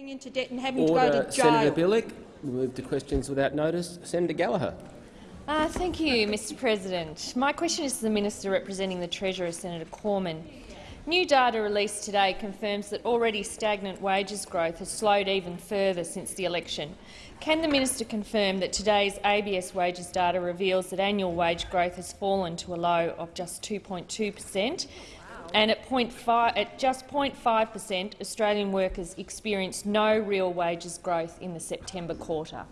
getting into debt and having Order. to go to jail. Senator Bilyk. We move to questions without notice. Senator Gallagher. Uh, thank you, Mr President. My question is to the Minister representing the Treasurer, Senator Cormann. New data released today confirms that already stagnant wages growth has slowed even further since the election. Can the minister confirm that today's ABS wages data reveals that annual wage growth has fallen to a low of just 2.2 per cent and at, 0.5, at just 0.5 per cent Australian workers experienced no real wages growth in the September quarter?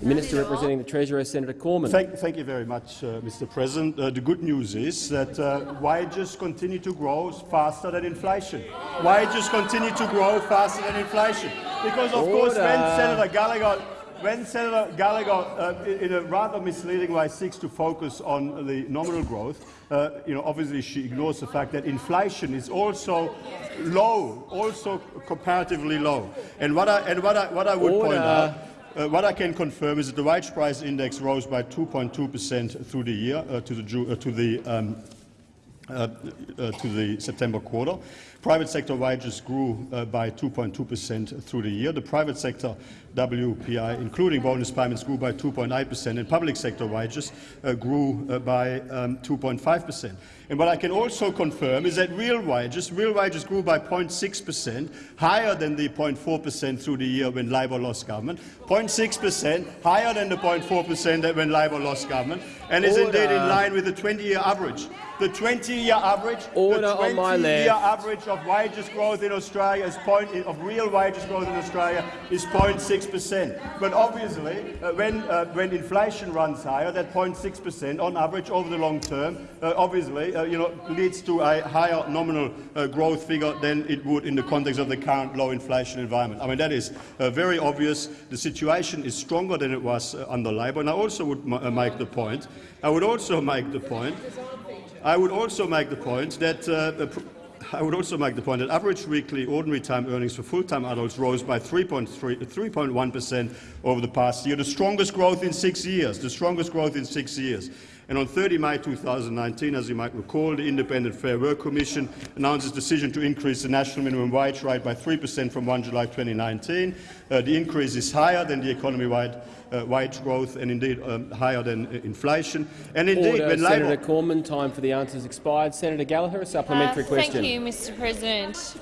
The Minister representing the Treasurer, Senator Cormann. Thank, thank you very much, uh, Mr. President. Uh, the good news is that uh, wages continue to grow faster than inflation. Wages continue to grow faster than inflation. Because, of Order. course, when Senator Gallagher when Senator Gallagher, uh, in a rather misleading way, seeks to focus on the nominal growth, uh, you know, obviously she ignores the fact that inflation is also low, also comparatively low. And what I, and what I, what I would Order. point out uh, what I can confirm is that the wage price index rose by 2.2 per cent through the year uh, to the, uh, to the um, uh, uh, to the September quarter. Private sector wages grew uh, by 2.2 per cent through the year. The private sector WPI, including bonus payments, grew by 2.8 per cent, and public sector wages uh, grew uh, by um, 2.5 per cent. And what I can also confirm is that real wages, real wages grew by 0.6 per cent, higher than the 0.4 per cent through the year when Labor lost government, 0.6 per cent, higher than the 0.4 per cent that when Labor lost government, and is Order. indeed in line with the 20-year average. The 20-year average, Order the 20-year average of wages growth in Australia is point, of real wages growth in Australia is 0.6 per cent. But obviously, uh, when uh, when inflation runs higher, that 0.6 per cent on average over the long term, uh, obviously, uh, you know, leads to a higher nominal uh, growth figure than it would in the context of the current low inflation environment. I mean, that is uh, very obvious. The situation is stronger than it was under Labor. And I also would make the point. I would also make the point I would also make the point that uh, I would also make the point that average weekly ordinary time earnings for full-time adults rose by 3.1 per cent over the past year, the strongest growth in six years. The strongest growth in six years. And on 30 May 2019, as you might recall, the Independent Fair Work Commission announced its decision to increase the national minimum wage rate by 3 per cent from 1 July 2019. Uh, the increase is higher than the economy-wide uh, wage growth and indeed um, higher than uh, inflation. And indeed, Order. when Senator Labor Cormann, time for the answers expired. Senator Gallagher, a supplementary uh, question. Thank you, Mr. President.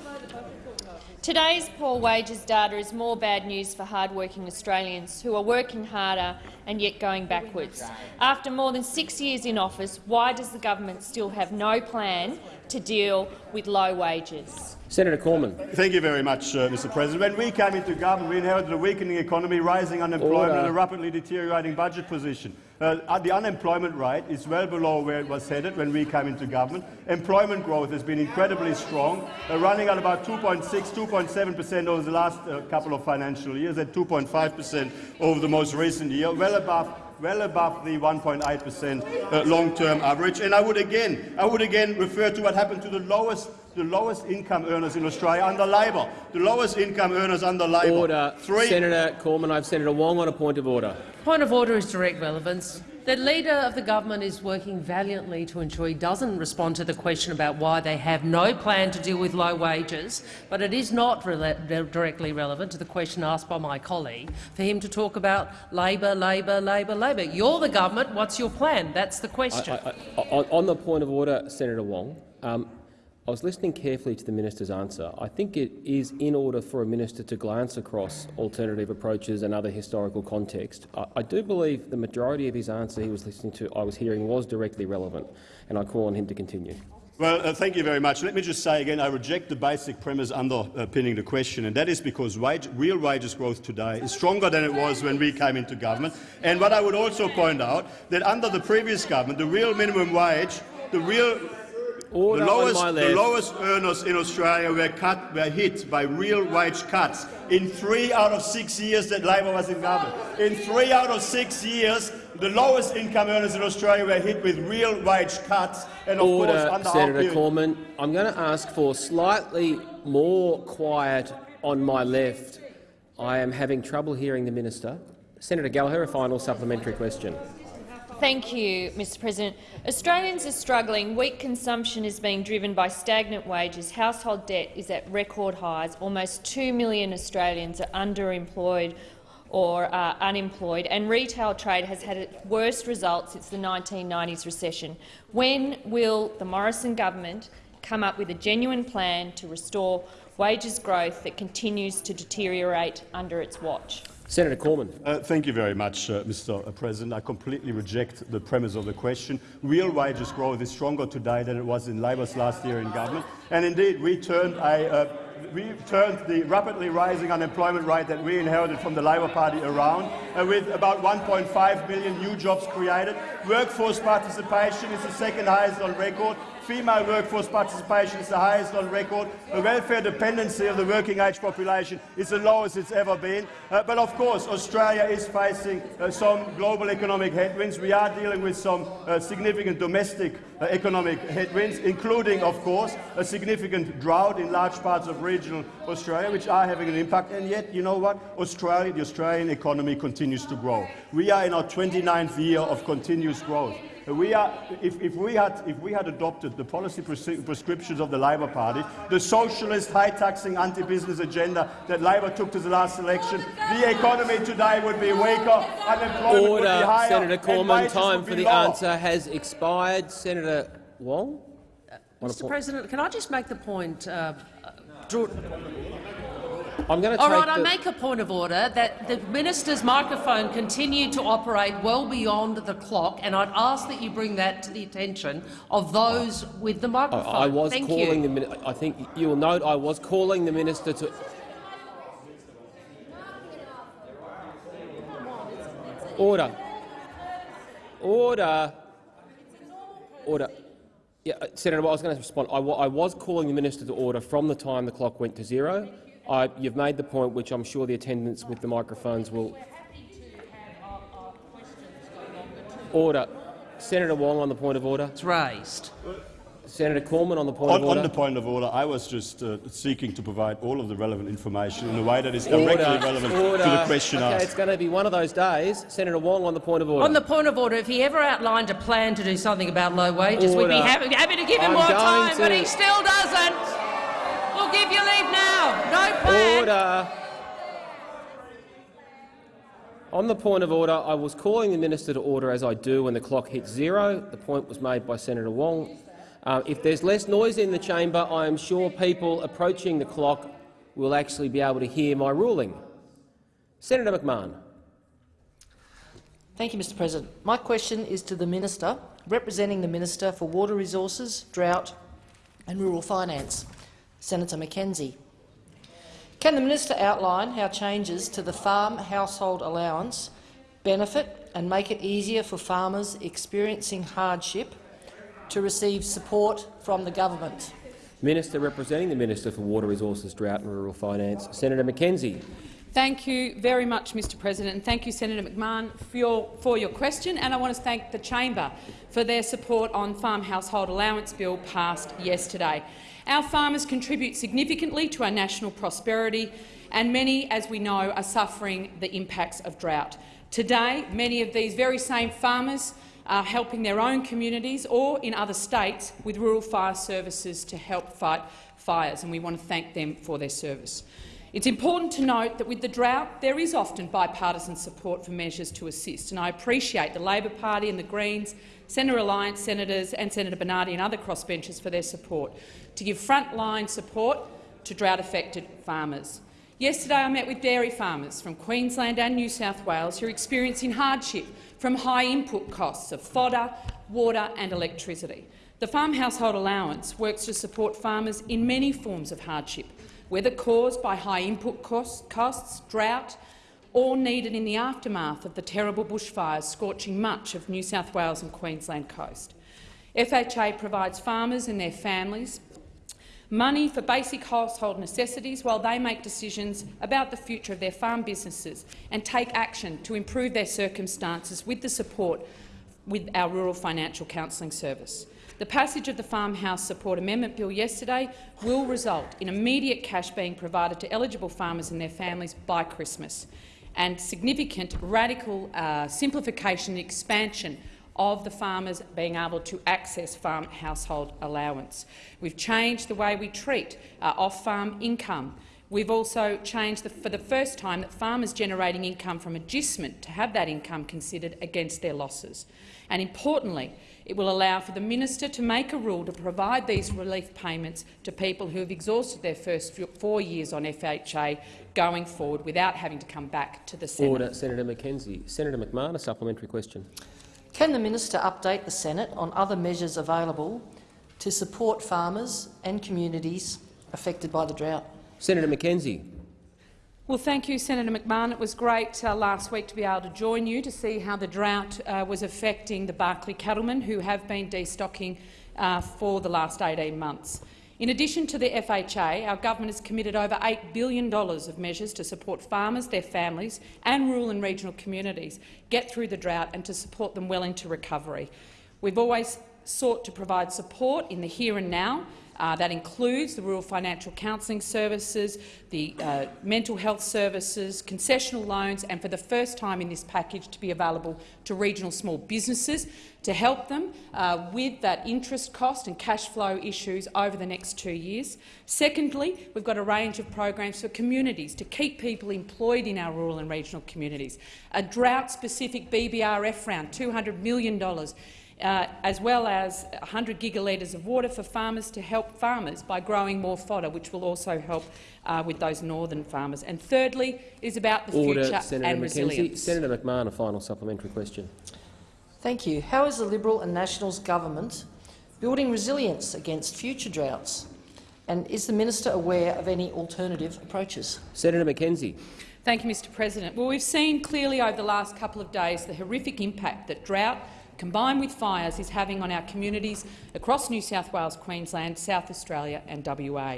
Today's poor wages data is more bad news for hard-working Australians who are working harder and yet going backwards. After more than six years in office, why does the government still have no plan to deal with low wages? Senator Cormann. Thank you very much, uh, Mr. President. When we came into government, we inherited a weakening economy, rising unemployment Order. and a rapidly deteriorating budget position. Uh, the unemployment rate is well below where it was headed when we came into government. Employment growth has been incredibly strong, uh, running at about 2.6, 2.7 per cent over the last uh, couple of financial years, at 2.5 per cent over the most recent year, well above well above the 1.8 per cent uh, long-term average. And I would again, I would again refer to what happened to the lowest the lowest income earners in Australia under Labor. The lowest income earners under Labor. Order. Three Senator Cormann, I have Senator Wong on a point of order. Point of order is direct relevance. The Leader of the government is working valiantly to ensure he doesn't respond to the question about why they have no plan to deal with low wages, but it is not re directly relevant to the question asked by my colleague for him to talk about Labor, Labor, Labor, Labor. You're the government. What's your plan? That's the question. I, I, I, on the point of order, Senator Wong, um, I was listening carefully to the minister's answer. I think it is in order for a minister to glance across alternative approaches and other historical context. I, I do believe the majority of his answer he was listening to, I was hearing, was directly relevant, and I call on him to continue. Well, uh, thank you very much. Let me just say again, I reject the basic premise underpinning the question, and that is because wage, real wages growth today is stronger than it was when we came into government. And what I would also point out that under the previous government, the real minimum wage, the real Order the lowest, the lowest earners in Australia were, cut, were hit by real wage cuts in three out of six years that Labor was in government. In three out of six years, the lowest income earners in Australia were hit with real wage cuts. And of Order, course, under Senator Cormann. I'm going to ask for slightly more quiet on my left. I am having trouble hearing the minister. Senator Gallagher, a final supplementary question. Thank you, Mr President. Australians are struggling. Weak consumption is being driven by stagnant wages. Household debt is at record highs. Almost 2 million Australians are underemployed or uh, unemployed, and retail trade has had its worst results since the 1990s recession. When will the Morrison government come up with a genuine plan to restore wages growth that continues to deteriorate under its watch? Senator Cormann. Uh, thank you very much, uh, Mr. President. I completely reject the premise of the question. Real wages growth is stronger today than it was in Labor's last year in government. And indeed, we turned, uh, we turned the rapidly rising unemployment rate that we inherited from the Labor Party around, uh, with about 1.5 million new jobs created. Workforce participation is the second highest on record. Female workforce participation is the highest on record. The welfare dependency of the working age population is the lowest it's ever been. Uh, but of course, Australia is facing uh, some global economic headwinds. We are dealing with some uh, significant domestic uh, economic headwinds, including, of course, a significant drought in large parts of regional Australia, which are having an impact. And yet, you know what? Australia, the Australian economy continues to grow. We are in our 29th year of continuous growth. We are, if, if, we had, if we had adopted the policy prescriptions of the Labor Party, the socialist, high-taxing, anti-business agenda that Labor took to the last election, the economy today would be weaker, unemployment Order. would be higher, Senator Cormann, time for the lower. answer has expired. Senator Wong? Mr President, can I just make the point, uh, draw, I'm going to All take right, I make a point of order that the minister's microphone continued to operate well beyond the clock, and I'd ask that you bring that to the attention of those with the microphone. I was Thank calling you. the I think you will note I was calling the minister to. Order. Order. Order. Yeah, uh, Senator, I was going to respond. I, I was calling the minister to order from the time the clock went to zero. I, you've made the point, which I'm sure the attendants with the microphones will. Order. Senator Wong on the point of order. It's raised. Senator Cormann on the point On, of order. on the point of order, I was just uh, seeking to provide all of the relevant information in a way that is directly Order. relevant Order. to the question okay, asked. It's going to be one of those days. Senator Wong on the point of order. On the point of order, if he ever outlined a plan to do something about low wages, we'd be happy, happy to give him I'm more going time, but he still doesn't. We'll give you leave now. No plan. Order. On the point of order, I was calling the minister to order as I do when the clock hits zero. The point was made by Senator Wong. Uh, if there's less noise in the chamber, I am sure people approaching the clock will actually be able to hear my ruling. Senator McMahon. Thank you, Mr President. My question is to the Minister, representing the Minister for Water Resources, Drought and Rural Finance, Senator McKenzie. Can the minister outline how changes to the farm household allowance benefit and make it easier for farmers experiencing hardship to receive support from the government? Minister representing the Minister for Water Resources, Drought and Rural Finance, Senator McKenzie. Thank you very much, Mr President, and thank you, Senator McMahon, for your, for your question. And I want to thank the chamber for their support on Farm Household Allowance Bill passed yesterday. Our farmers contribute significantly to our national prosperity, and many, as we know, are suffering the impacts of drought. Today, many of these very same farmers are helping their own communities or in other states with rural fire services to help fight fires, and we want to thank them for their service. It's important to note that with the drought, there is often bipartisan support for measures to assist, and I appreciate the Labor Party and the Greens, Centre Alliance senators and Senator Bernardi and other crossbenchers for their support to give frontline support to drought-affected farmers. Yesterday I met with dairy farmers from Queensland and New South Wales who are experiencing hardship from high input costs of fodder, water and electricity. The Farm Household Allowance works to support farmers in many forms of hardship, whether caused by high input costs, costs, drought, or needed in the aftermath of the terrible bushfires scorching much of New South Wales and Queensland coast. FHA provides farmers and their families money for basic household necessities while they make decisions about the future of their farm businesses and take action to improve their circumstances with the support with our Rural Financial Counselling Service. The passage of the Farmhouse Support Amendment Bill yesterday will result in immediate cash being provided to eligible farmers and their families by Christmas and significant radical uh, simplification and expansion of the farmers being able to access farm household allowance. We've changed the way we treat uh, off-farm income. We've also changed the, for the first time that farmers generating income from adjustment to have that income considered against their losses. And importantly, it will allow for the minister to make a rule to provide these relief payments to people who have exhausted their first four years on FHA going forward without having to come back to the Senate. Order. Senator McKenzie. Senator McMahon, a supplementary question. Can the minister update the Senate on other measures available to support farmers and communities affected by the drought? Senator McKenzie. Well, thank you, Senator McMahon. It was great uh, last week to be able to join you to see how the drought uh, was affecting the Barkly cattlemen who have been destocking uh, for the last 18 months. In addition to the FHA, our government has committed over $8 billion of measures to support farmers, their families and rural and regional communities get through the drought and to support them well into recovery. We've always sought to provide support in the here and now uh, that includes the rural financial counselling services, the uh, mental health services, concessional loans, and for the first time in this package to be available to regional small businesses to help them uh, with that interest cost and cash flow issues over the next two years. Secondly, we've got a range of programs for communities to keep people employed in our rural and regional communities. A drought-specific BBRF round, $200 million uh, as well as 100 gigalitres of water for farmers to help farmers by growing more fodder, which will also help uh, with those northern farmers. And thirdly is about the Order, future Senator and McKenzie. resilience. Senator McMahon, a final supplementary question. Thank you. How is the Liberal and Nationals government building resilience against future droughts? And is the minister aware of any alternative approaches? Senator McKenzie. Thank you, Mr President. Well, we've seen clearly over the last couple of days the horrific impact that drought combined with fires, is having on our communities across New South Wales, Queensland, South Australia and WA.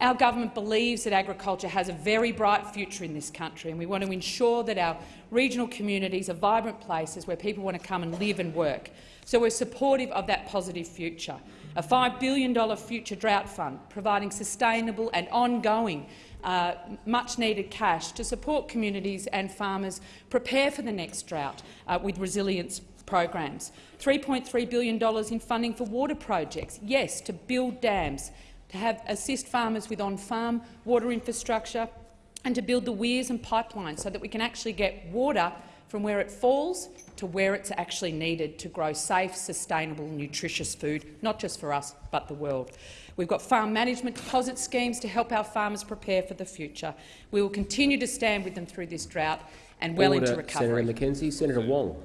Our government believes that agriculture has a very bright future in this country, and we want to ensure that our regional communities are vibrant places where people want to come and live and work. So we're supportive of that positive future. A $5 billion future drought fund, providing sustainable and ongoing uh, much-needed cash to support communities and farmers prepare for the next drought uh, with resilience programs. $3.3 billion in funding for water projects, yes, to build dams, to have, assist farmers with on-farm water infrastructure and to build the weirs and pipelines so that we can actually get water from where it falls to where it's actually needed to grow safe, sustainable, nutritious food, not just for us but the world. We've got farm management deposit schemes to help our farmers prepare for the future. We will continue to stand with them through this drought and well Order, into recovery. Senator McKenzie. Senator Wong.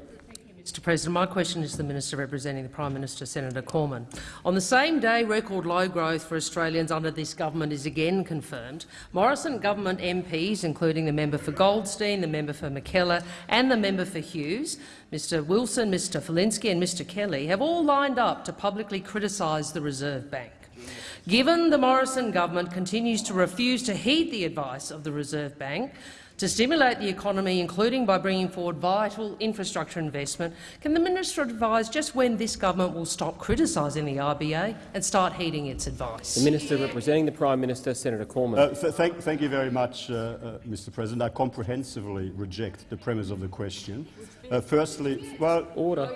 Mr. President, my question is to the Minister representing the Prime Minister, Senator Cormann. On the same day record low growth for Australians under this government is again confirmed, Morrison government MPs, including the member for Goldstein, the member for Mackellar and the member for Hughes, Mr. Wilson, Mr. Falinski and Mr. Kelly, have all lined up to publicly criticise the Reserve Bank. Given the Morrison government continues to refuse to heed the advice of the Reserve Bank, to stimulate the economy, including by bringing forward vital infrastructure investment, can the minister advise just when this government will stop criticising the RBA and start heeding its advice? The Minister representing the Prime Minister, Senator Cormann. Uh, th thank, thank, you very much, uh, uh, Mr. President. I comprehensively reject the premise of the question. Uh, firstly, well, order.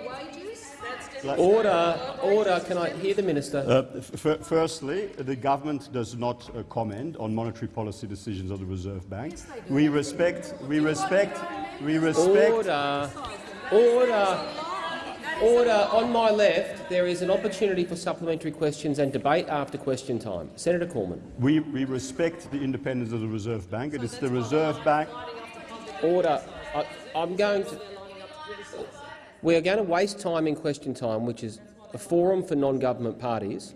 Order, order. Can I hear the minister? Uh, firstly, the government does not uh, comment on monetary policy decisions of the Reserve Bank. Yes, we respect, we respect, we respect. Order, order, order. On my left, there is an opportunity for supplementary questions and debate after question time. Senator Cormann. We, we respect the independence of the Reserve Bank. It is the Reserve Bank. Order. I, I'm going to. We are going to waste time in question time, which is a forum for non-government parties.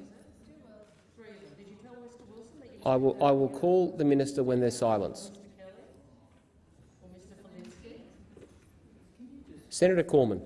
I will, I will call the minister when there's silence. Senator Cormann.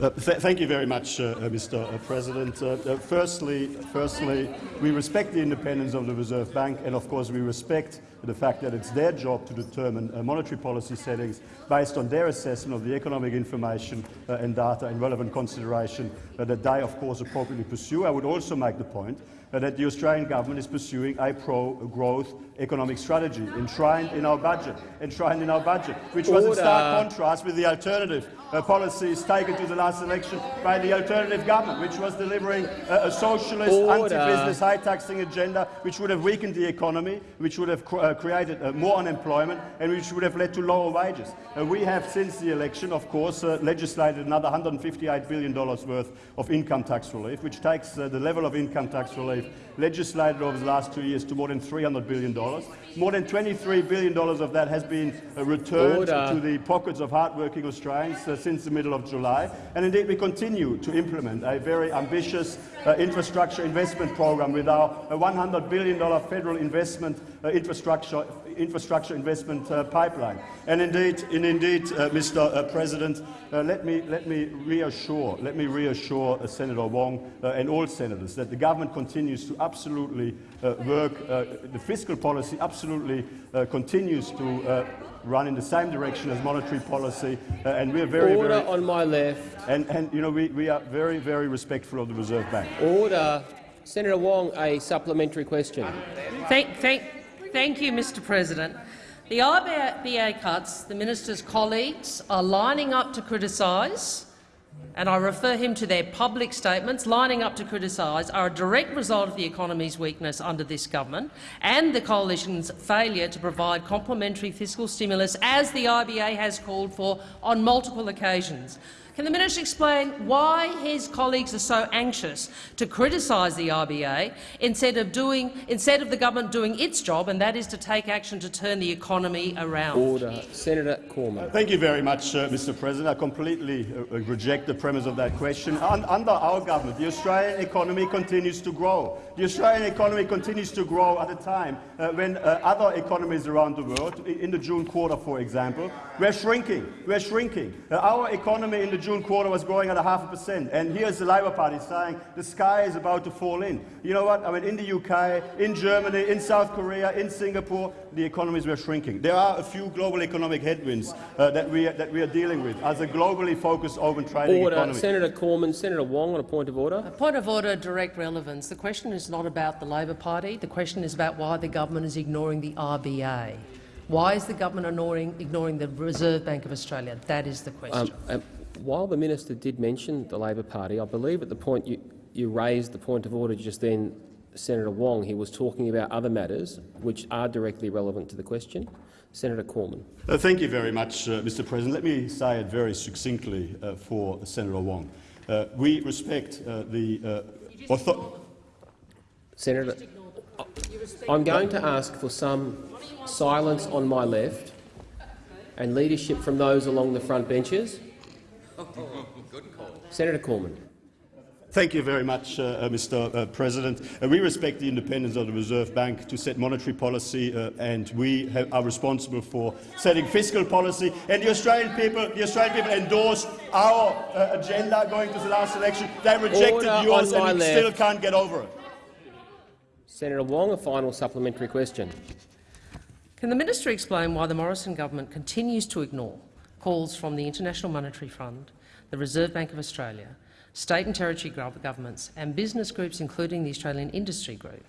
Uh, th thank you very much, uh, uh Mr. Uh, President. Uh, firstly, firstly, we respect the independence of the Reserve Bank, and of course we respect the fact that it's their job to determine monetary policy settings based on their assessment of the economic information and data and relevant consideration that they, of course, appropriately pursue. I would also make the point that the Australian government is pursuing a pro-growth economic strategy enshrined in our budget, enshrined in our budget, which was in stark contrast with the alternative uh, policies taken to the last election by the alternative government, which was delivering uh, a socialist, anti-business, high-taxing agenda, which would have weakened the economy, which would have cr uh, created uh, more unemployment, and which would have led to lower wages. Uh, we have, since the election, of course, uh, legislated another $158 billion worth of income tax relief, which takes the level of income tax relief legislated over the last two years to more than $300 billion. More than $23 billion of that has been uh, returned Order. to the pockets of hard-working Australians uh, since the middle of July. And indeed, we continue to implement a very ambitious uh, infrastructure investment program with our $100 billion federal investment uh, infrastructure infrastructure investment uh, pipeline. And indeed, and indeed uh, Mr. Uh, President, uh, let, me, let me reassure, let me reassure uh, Senator Wong uh, and all senators that the government continues to absolutely work, the fiscal policy absolutely continues to run in the same direction as monetary policy, uh, and we're very, Order very, on my left. And, and you know, we, we are very, very respectful of the Reserve Bank. Order. Senator Wong, a supplementary question. Thank, thank, Thank you, Mr President. The RBA cuts the minister's colleagues are lining up to criticise, and I refer him to their public statements, lining up to criticise, are a direct result of the economy's weakness under this government and the coalition's failure to provide complementary fiscal stimulus, as the RBA has called for on multiple occasions. Can the minister explain why his colleagues are so anxious to criticise the RBA instead of, doing, instead of the government doing its job, and that is to take action to turn the economy around? Order. Senator Cormann. Thank you very much, uh, Mr President. I completely uh, uh, reject the premise of that question. Un under our government, the Australian economy continues to grow. The Australian economy continues to grow at a time uh, when uh, other economies around the world, in the June quarter, for example, we're shrinking. We're shrinking. Uh, our economy in the June quarter was growing at a half a percent, and here's the Labor Party saying the sky is about to fall in. You know what? I mean, in the UK, in Germany, in South Korea, in Singapore, the economies were shrinking. There are a few global economic headwinds uh, that, we are, that we are dealing with as a globally focused open trading order. economy. Senator Cormann, Senator Wong on a point of order. A point of order, direct relevance. The question is not about the Labor Party. The question is about why the government is ignoring the RBA. Why is the government ignoring, ignoring the Reserve Bank of Australia? That is the question. Um, um, while the minister did mention the Labor Party, I believe at the point you, you raised the point of order just then, Senator Wong, he was talking about other matters which are directly relevant to the question. Senator Cormann. Uh, thank you very much, uh, Mr President. Let me say it very succinctly uh, for Senator Wong. Uh, we respect uh, the uh, authority. Senator, I'm going to ask for some silence on my left and leadership from those along the front benches. Senator Cormann. Thank you very much, uh, uh Mr. Uh, President. Uh, we respect the independence of the Reserve Bank to set monetary policy, uh, and we have, are responsible for setting fiscal policy. And the Australian people, the Australian people endorsed our agenda going to the last election. They rejected Order yours, and we left. still can't get over it. Senator Wong, a final supplementary question. Can the minister explain why the Morrison government continues to ignore calls from the International Monetary Fund, the Reserve Bank of Australia, state and territory governments and business groups, including the Australian Industry Group,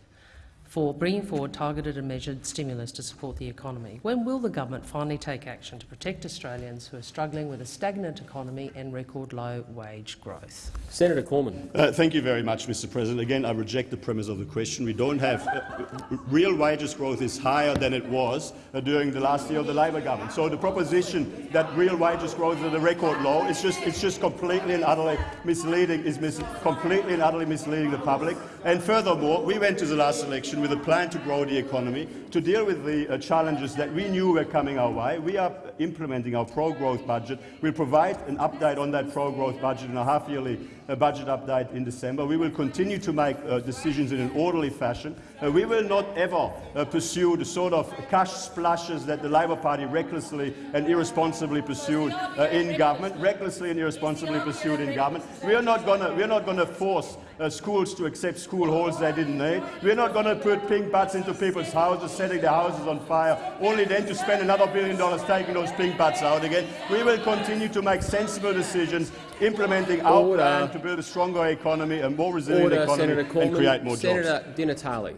for bringing forward targeted and measured stimulus to support the economy. When will the government finally take action to protect Australians who are struggling with a stagnant economy and record low wage growth? Senator Cormann. Uh, thank you very much, Mr President. Again, I reject the premise of the question. We don't have uh, real wages growth is higher than it was uh, during the last year of the Labor government. So the proposition that real wages growth is at a record low is just it's just completely and utterly misleading. Is mis completely and utterly misleading the public. And furthermore, we went to the last election with a plan to grow the economy, to deal with the uh, challenges that we knew were coming our way. We are implementing our pro-growth budget. We'll provide an update on that pro-growth budget in a half-yearly uh, budget update in December. We will continue to make uh, decisions in an orderly fashion. Uh, we will not ever uh, pursue the sort of cash splashes that the Labor Party recklessly and irresponsibly pursued uh, in government, recklessly and irresponsibly pursued in government. We are not going to. We are not going to force uh, schools to accept school halls they didn't need. We're not going to put pink butts into people's houses, setting their houses on fire, only then to spend another billion dollars taking those pink butts out again. We will continue to make sensible decisions, implementing our Order. plan to build a stronger economy, a more resilient Order, economy, Senator and Cormann. create more jobs. Senator Di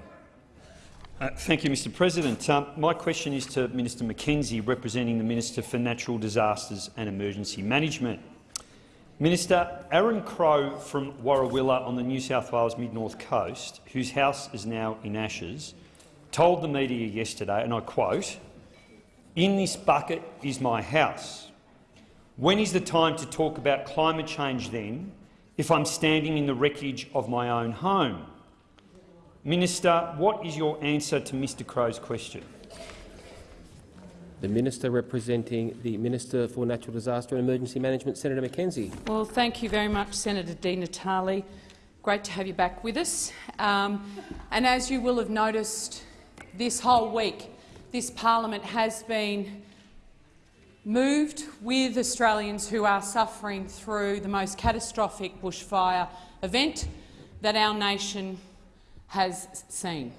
Uh, thank you, Mr President. Um, my question is to Minister McKenzie, representing the Minister for Natural Disasters and Emergency Management. Minister, Aaron Crow from Warrawilla on the New South Wales mid-north coast, whose house is now in ashes, told the media yesterday, and I quote, in this bucket is my house. When is the time to talk about climate change then, if I'm standing in the wreckage of my own home? Minister, what is your answer to Mr Crow's question? The Minister representing the Minister for Natural Disaster and Emergency Management, Senator McKenzie. Well, thank you very much, Senator Di Natale. Great to have you back with us. Um, and as you will have noticed this whole week, this parliament has been moved with Australians who are suffering through the most catastrophic bushfire event that our nation has seen.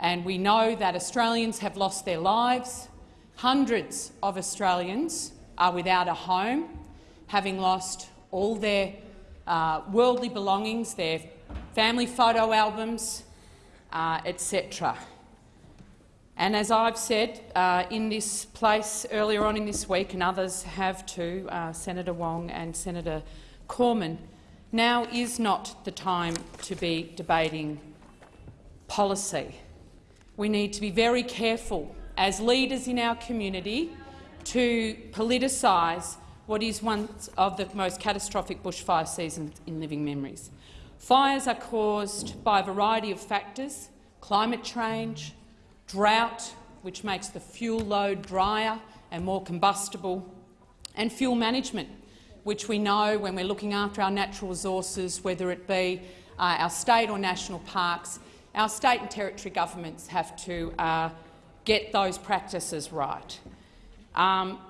And we know that Australians have lost their lives. Hundreds of Australians are without a home, having lost all their uh, worldly belongings, their family photo albums, uh, etc. And as I've said uh, in this place earlier on in this week, and others have too, uh, Senator Wong and Senator Cormann, now is not the time to be debating policy. We need to be very careful as leaders in our community to politicise what is one of the most catastrophic bushfire seasons in living memories. Fires are caused by a variety of factors, climate change, drought, which makes the fuel load drier and more combustible, and fuel management, which we know when we're looking after our natural resources, whether it be uh, our state or national parks, our state and territory governments have to uh, get those practices right. Um,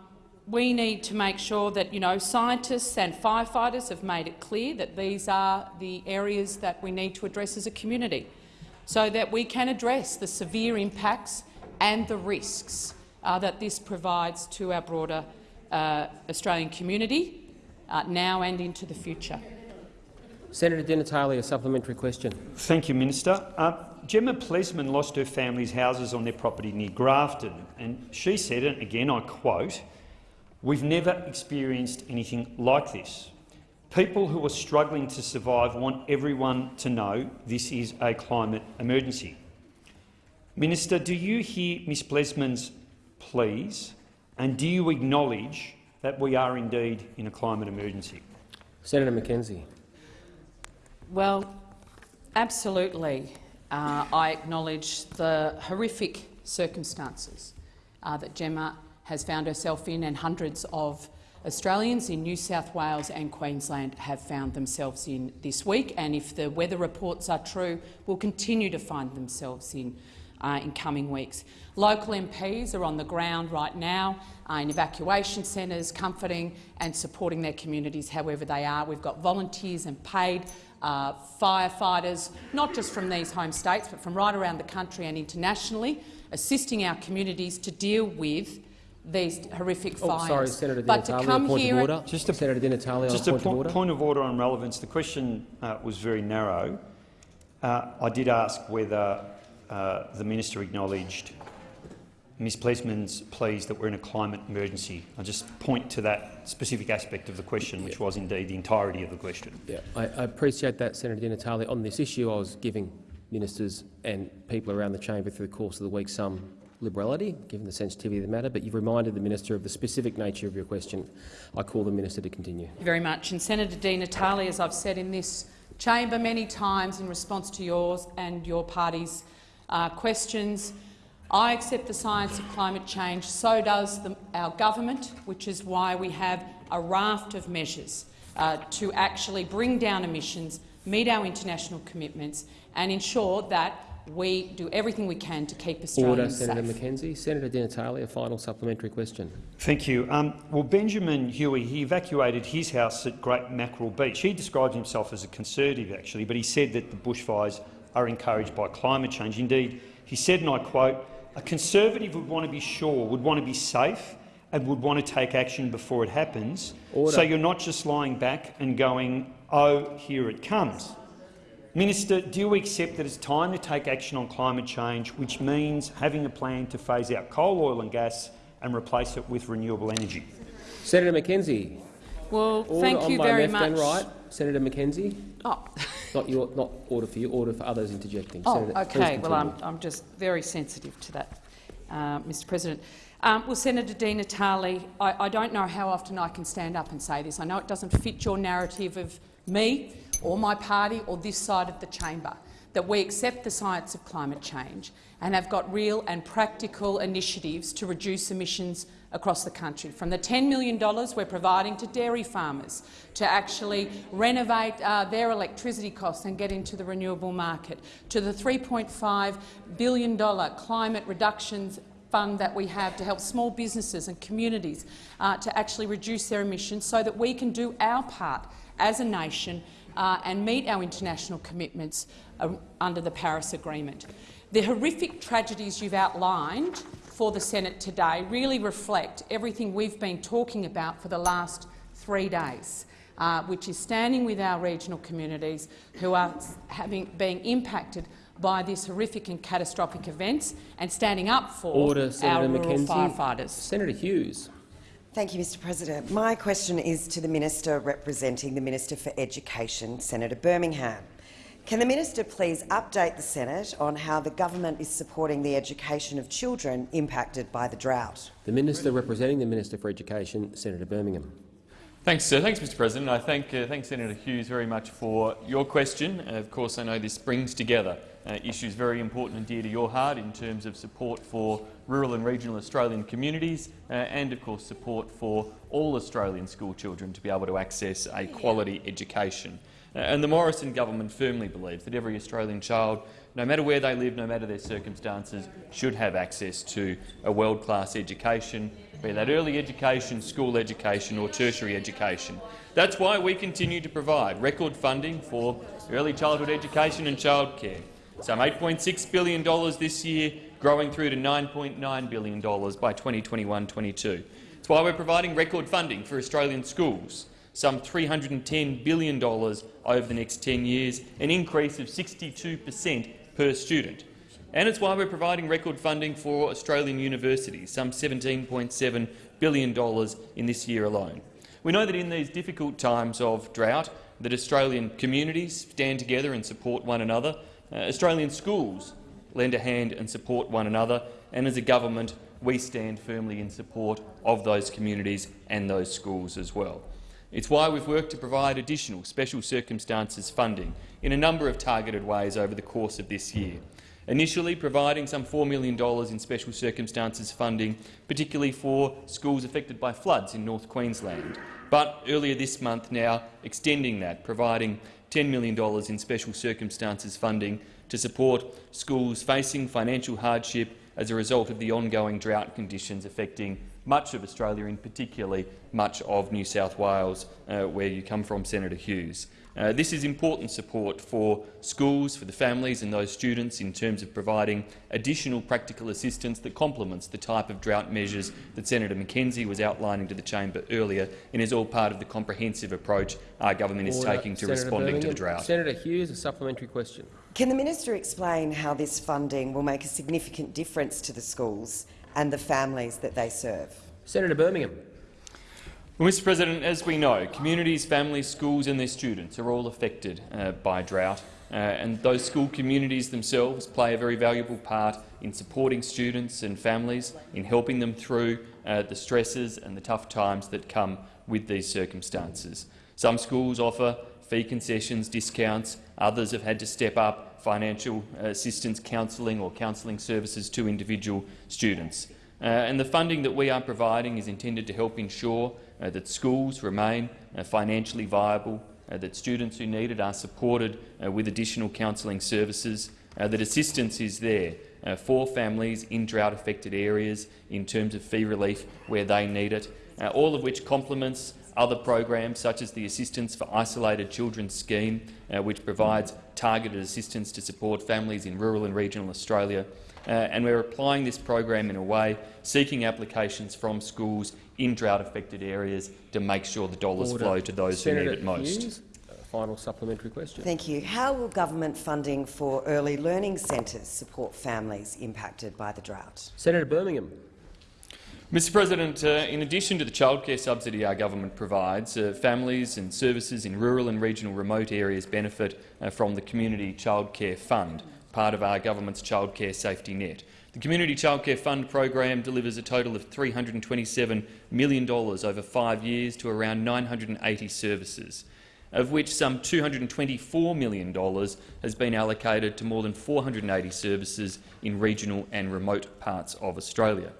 we need to make sure that you know, scientists and firefighters have made it clear that these are the areas that we need to address as a community so that we can address the severe impacts and the risks uh, that this provides to our broader uh, Australian community uh, now and into the future. Senator Di Natale, a supplementary question. Thank you, Minister. Uh, Gemma Plesman lost her family's houses on their property near Grafton, and she said, and again I quote, We've never experienced anything like this. People who are struggling to survive want everyone to know this is a climate emergency. Minister, do you hear Ms Plesman's pleas, and do you acknowledge that we are indeed in a climate emergency? Senator McKenzie. Well, absolutely. Uh, I acknowledge the horrific circumstances uh, that Gemma has found herself in and hundreds of Australians in New South Wales and Queensland have found themselves in this week, and if the weather reports are true, will continue to find themselves in uh, in coming weeks. Local MPs are on the ground right now uh, in evacuation centres, comforting and supporting their communities however they are. We've got volunteers and paid uh, firefighters, not just from these home states, but from right around the country and internationally, assisting our communities to deal with these horrific Oh, fires. sorry, Senator Di but to come a point here of order. Just a- Senator Di Natale, Just a a point of order. point of order on relevance. The question uh, was very narrow. Uh, I did ask whether uh, the minister acknowledged Ms Plesman's pleas that we're in a climate emergency. I just point to that specific aspect of the question, which was indeed the entirety of the question. Yeah, I, I appreciate that, Senator Di Natale. On this issue, I was giving ministers and people around the chamber through the course of the week some liberality, given the sensitivity of the matter, but you've reminded the minister of the specific nature of your question. I call the minister to continue. Thank you very much. And Senator Di Natale, as I've said in this chamber many times in response to yours and your party's uh, questions, I accept the science of climate change, so does the, our government, which is why we have a raft of measures uh, to actually bring down emissions, meet our international commitments and ensure that we do everything we can to keep Australians Order, safe. Senator McKenzie. Senator Di Natale, a final supplementary question. Thank you. Um, well, Benjamin Huey he evacuated his house at Great Mackerel Beach. He described himself as a conservative, actually, but he said that the bushfires are encouraged by climate change. Indeed, he said, and I quote, a conservative would want to be sure, would want to be safe and would want to take action before it happens. Order. So you're not just lying back and going, oh, here it comes. Minister, do you accept that it's time to take action on climate change, which means having a plan to phase out coal, oil and gas and replace it with renewable energy? Senator McKenzie. Well, Order thank on you my very left much. and right. Senator McKenzie. Oh. Not, your, not order for you, order for others interjecting. Oh, Senator, okay. Well, I'm. I'm just very sensitive to that, uh, Mr President. Um, well, Senator Di Natale, I, I don't know how often I can stand up and say this. I know it doesn't fit your narrative of me or my party or this side of the chamber, that we accept the science of climate change and have got real and practical initiatives to reduce emissions across the country, from the $10 million we're providing to dairy farmers to actually renovate uh, their electricity costs and get into the renewable market, to the $3.5 billion climate reductions fund that we have to help small businesses and communities uh, to actually reduce their emissions so that we can do our part as a nation uh, and meet our international commitments uh, under the Paris Agreement. The horrific tragedies you've outlined for the Senate today really reflect everything we've been talking about for the last three days, uh, which is standing with our regional communities who are having, being impacted by these horrific and catastrophic events and standing up for Order, our Senator rural McKenzie. firefighters. Senator Hughes. Thank you, Mr President. My question is to the Minister representing the Minister for Education, Senator Birmingham. Can the minister please update the Senate on how the government is supporting the education of children impacted by the drought? The Minister representing the Minister for Education, Senator Birmingham. Thanks, sir. Thanks, Mr. President. I thank, uh, thank Senator Hughes very much for your question. Uh, of course, I know this brings together uh, issues very important and dear to your heart in terms of support for rural and regional Australian communities uh, and, of course, support for all Australian school children to be able to access a quality education. Uh, and the Morrison government firmly believes that every Australian child, no matter where they live, no matter their circumstances, should have access to a world-class education, be that early education, school education or tertiary education. That's why we continue to provide record funding for early childhood education and childcare. Some $8.6 billion this year, growing through to $9.9 billion by 2021-22. It's why we're providing record funding for Australian schools, some $310 billion over the next 10 years, an increase of 62 per cent per student. And it's why we're providing record funding for Australian universities, some $17.7 billion in this year alone. We know that in these difficult times of drought, that Australian communities stand together and support one another. Uh, Australian schools lend a hand and support one another, and as a government, we stand firmly in support of those communities and those schools as well. It's why we've worked to provide additional special circumstances funding in a number of targeted ways over the course of this year. Initially providing some $4 million in special circumstances funding, particularly for schools affected by floods in North Queensland. But earlier this month now extending that, providing $10 million in special circumstances funding to support schools facing financial hardship as a result of the ongoing drought conditions affecting much of Australia, and particularly much of New South Wales, uh, where you come from, Senator Hughes. Uh, this is important support for schools, for the families and those students in terms of providing additional practical assistance that complements the type of drought measures that Senator McKenzie was outlining to the chamber earlier and is all part of the comprehensive approach our government is taking to Senator responding to the drought. Senator Hughes, a supplementary question. Can the minister explain how this funding will make a significant difference to the schools and the families that they serve? Senator Birmingham. Mr President, as we know, communities, families, schools and their students are all affected uh, by drought, uh, and those school communities themselves play a very valuable part in supporting students and families, in helping them through uh, the stresses and the tough times that come with these circumstances. Some schools offer fee concessions, discounts, others have had to step up financial assistance, counselling or counselling services to individual students. Uh, and the funding that we are providing is intended to help ensure uh, that schools remain uh, financially viable, uh, that students who need it are supported uh, with additional counselling services, uh, that assistance is there uh, for families in drought-affected areas in terms of fee relief where they need it, uh, all of which complements other programs such as the Assistance for Isolated Children scheme, uh, which provides targeted assistance to support families in rural and regional Australia. Uh, and we're applying this program in a way, seeking applications from schools in drought-affected areas to make sure the dollars Order. flow to those Senator who need it most. Hughes, final supplementary question. Thank you. How will government funding for early learning centres support families impacted by the drought? Senator Birmingham. Mr President, uh, in addition to the childcare subsidy our government provides, uh, families and services in rural and regional remote areas benefit uh, from the Community Childcare Fund, part of our government's childcare safety net. The Community Childcare Fund program delivers a total of $327 million over five years to around 980 services, of which some $224 million has been allocated to more than 480 services in regional and remote parts of Australia.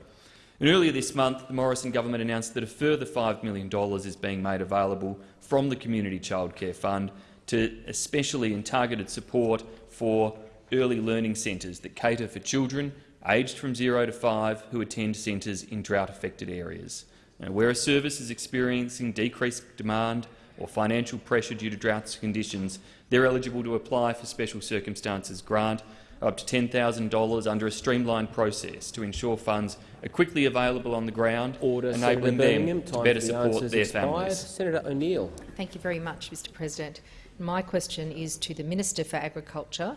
And earlier this month, the Morrison government announced that a further $5 million is being made available from the Community Childcare Fund to especially and targeted support for early learning centres that cater for children aged from zero to five who attend centres in drought-affected areas. Now, where a service is experiencing decreased demand or financial pressure due to drought conditions, they're eligible to apply for Special Circumstances Grant up to $10,000 under a streamlined process to ensure funds are quickly available on the ground, Order, enabling them to better for the support their expired. families. Senator O'Neill. Thank you very much, Mr President. My question is to the Minister for Agriculture,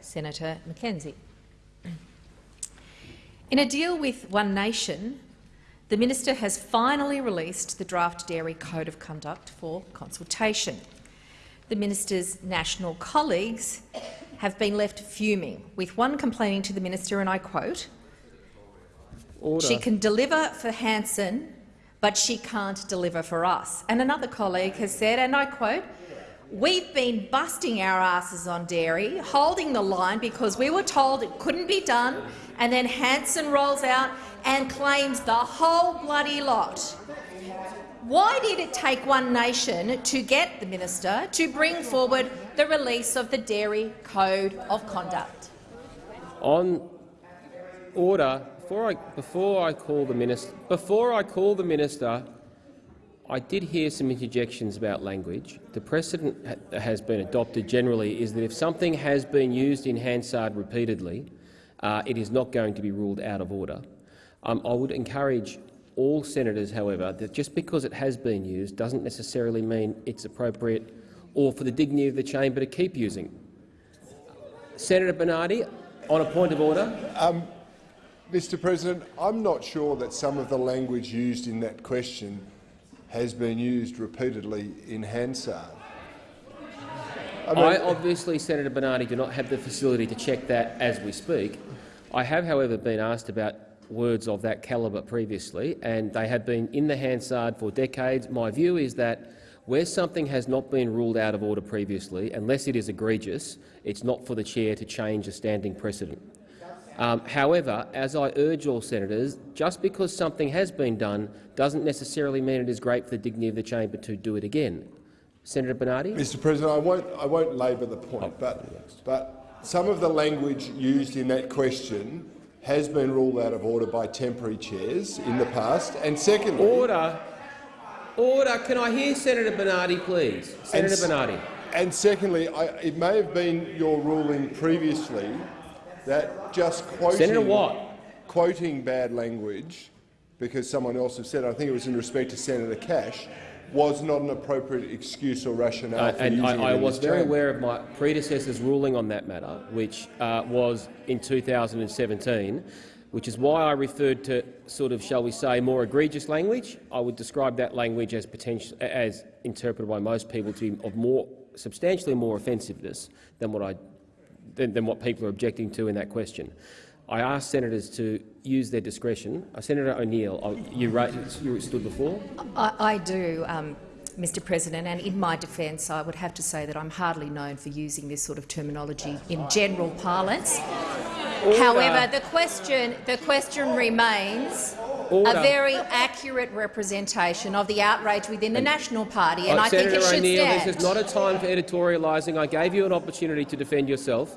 Senator McKenzie. In a deal with One Nation, the minister has finally released the draft Dairy Code of Conduct for consultation. The minister's national colleagues have been left fuming, with one complaining to the minister, and I quote, Order. she can deliver for Hanson, but she can't deliver for us. And another colleague has said, and I quote, We've been busting our asses on dairy, holding the line because we were told it couldn't be done, and then Hanson rolls out and claims the whole bloody lot. Why did it take One Nation to get the minister to bring forward the release of the Dairy Code of Conduct? On order, before I, before I call the minister, before I call the minister, I did hear some interjections about language. The precedent that has been adopted generally is that if something has been used in Hansard repeatedly, uh, it is not going to be ruled out of order. Um, I would encourage all senators, however, that just because it has been used doesn't necessarily mean it's appropriate or for the dignity of the chamber to keep using. Senator Bernardi, on a point of order. Um, Mr President, I'm not sure that some of the language used in that question has been used repeatedly in Hansard. I mean, I obviously, Senator Bernardi, do not have the facility to check that as we speak. I have, however, been asked about words of that calibre previously, and they have been in the Hansard for decades. My view is that where something has not been ruled out of order previously, unless it is egregious, it's not for the chair to change a standing precedent. Um, however, as I urge all senators, just because something has been done doesn't necessarily mean it is great for the dignity of the chamber to do it again. Senator Bernardi? Mr President, I won't, I won't labour the point, but, but some of the language used in that question has been ruled out of order by temporary chairs in the past. And secondly, Order. Order. Can I hear Senator Bernardi, please? Senator s- Bernardi. And secondly, I, it may have been your ruling previously that just quoting, Senator Watt. quoting bad language, because someone else has said, I think it was in respect to Senator Cash, was not an appropriate excuse or rationale Uh, for and using I, I was very chamber. aware of my predecessor's ruling on that matter, which uh, was in 2017, which is why I referred to sort of, shall we say, more egregious language. I would describe that language as potential, as interpreted by most people to be of more substantially more offensiveness than what I than, than what people are objecting to in that question. I asked senators to use their discretion. Uh, Senator O'Neill, uh, you, you stood before. I, I do, um, Mr President, and in my defence I would have to say that I'm hardly known for using this sort of terminology in general parlance. However, the question, the question remains Order. a very accurate representation of the outrage within the National Party, and Uh, I think Senator it should O'Neill, stand. this is not a time for editorialising. I gave you an opportunity to defend yourself.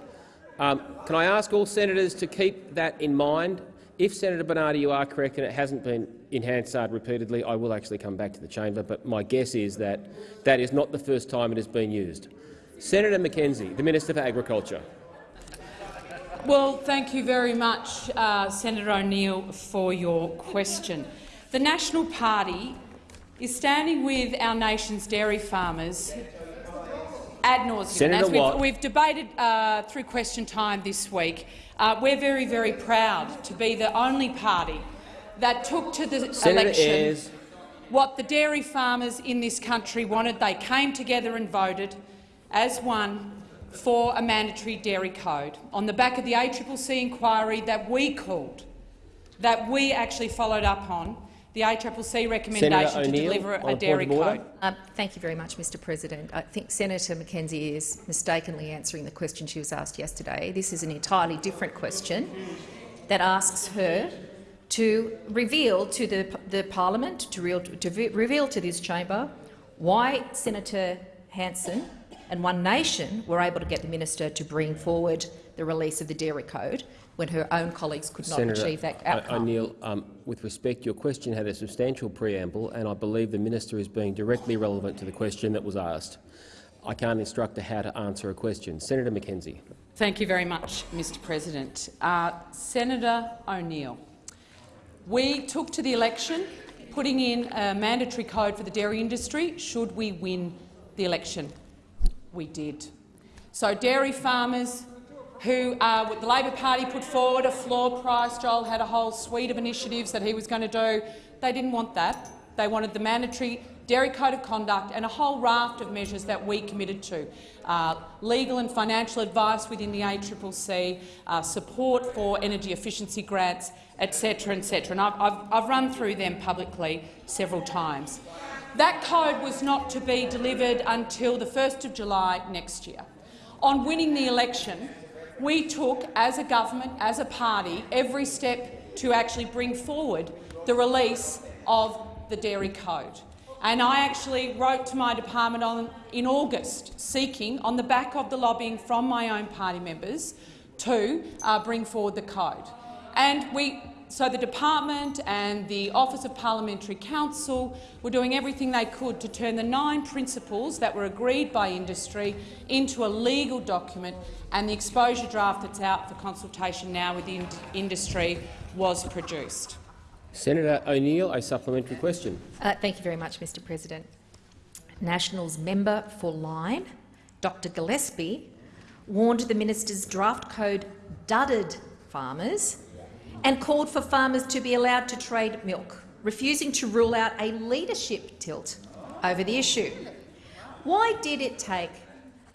Um, can I ask all senators to keep that in mind? If, Senator Bernardi, you are correct and it hasn't been in repeatedly, I will actually come back to the chamber, but my guess is that that is not the first time it has been used. Senator McKenzie, the Minister for Agriculture. Well, thank you very much, uh, Senator O'Neill, for your question. The National Party is standing with our nation's dairy farmers ad nauseum. Senator As we've, we've debated uh, through question time this week, uh, we're very, very proud to be the only party that took to the Senator election Ayres. what the dairy farmers in this country wanted. They came together and voted as one for a mandatory dairy code on the back of the ACCC inquiry that we called, that we actually followed up on, the ACCC recommendation to O'Neill, deliver a a dairy code. Um, thank you very much, Mr President. I think Senator McKenzie is mistakenly answering the question she was asked yesterday. This is an entirely different question that asks her to reveal to the, the parliament, to, real, to ve- reveal to this chamber why Senator Hanson and One Nation were able to get the minister to bring forward the release of the dairy code when her own colleagues could not Senator achieve that O- outcome. O'Neill, um, with respect, your question had a substantial preamble, and I believe the minister is being directly relevant to the question that was asked. I can't instruct her how to answer a question. Senator McKenzie. Thank you very much, Mr President. Uh, Senator O'Neill, we took to the election putting in a mandatory code for the dairy industry should we win the election. We did. So dairy farmers who uh, the Labor Party put forward a floor price, Joel had a whole suite of initiatives that he was going to do. They didn't want that. They wanted the mandatory dairy code of conduct and a whole raft of measures that we committed to. Uh, legal and financial advice within the ACCC, uh, support for energy efficiency grants, etc. etc. And I've, I've, I've run through them publicly several times. That code was not to be delivered until the 1st of July next year. On winning the election, we took, as a government, as a party, every step to actually bring forward the release of the dairy code. And I actually wrote to my department on, in August, seeking, on the back of the lobbying from my own party members, to uh, bring forward the code. And we, so the department and the Office of Parliamentary Counsel were doing everything they could to turn the nine principles that were agreed by industry into a legal document, and the exposure draft that's out for consultation now with in industry was produced. Senator O'Neill, a supplementary question. Uh, thank you very much, Mr President. Nationals member for Lyne, Dr Gillespie, warned the minister's draft code dudded farmers and called for farmers to be allowed to trade milk, refusing to rule out a leadership tilt over the issue. Why did it take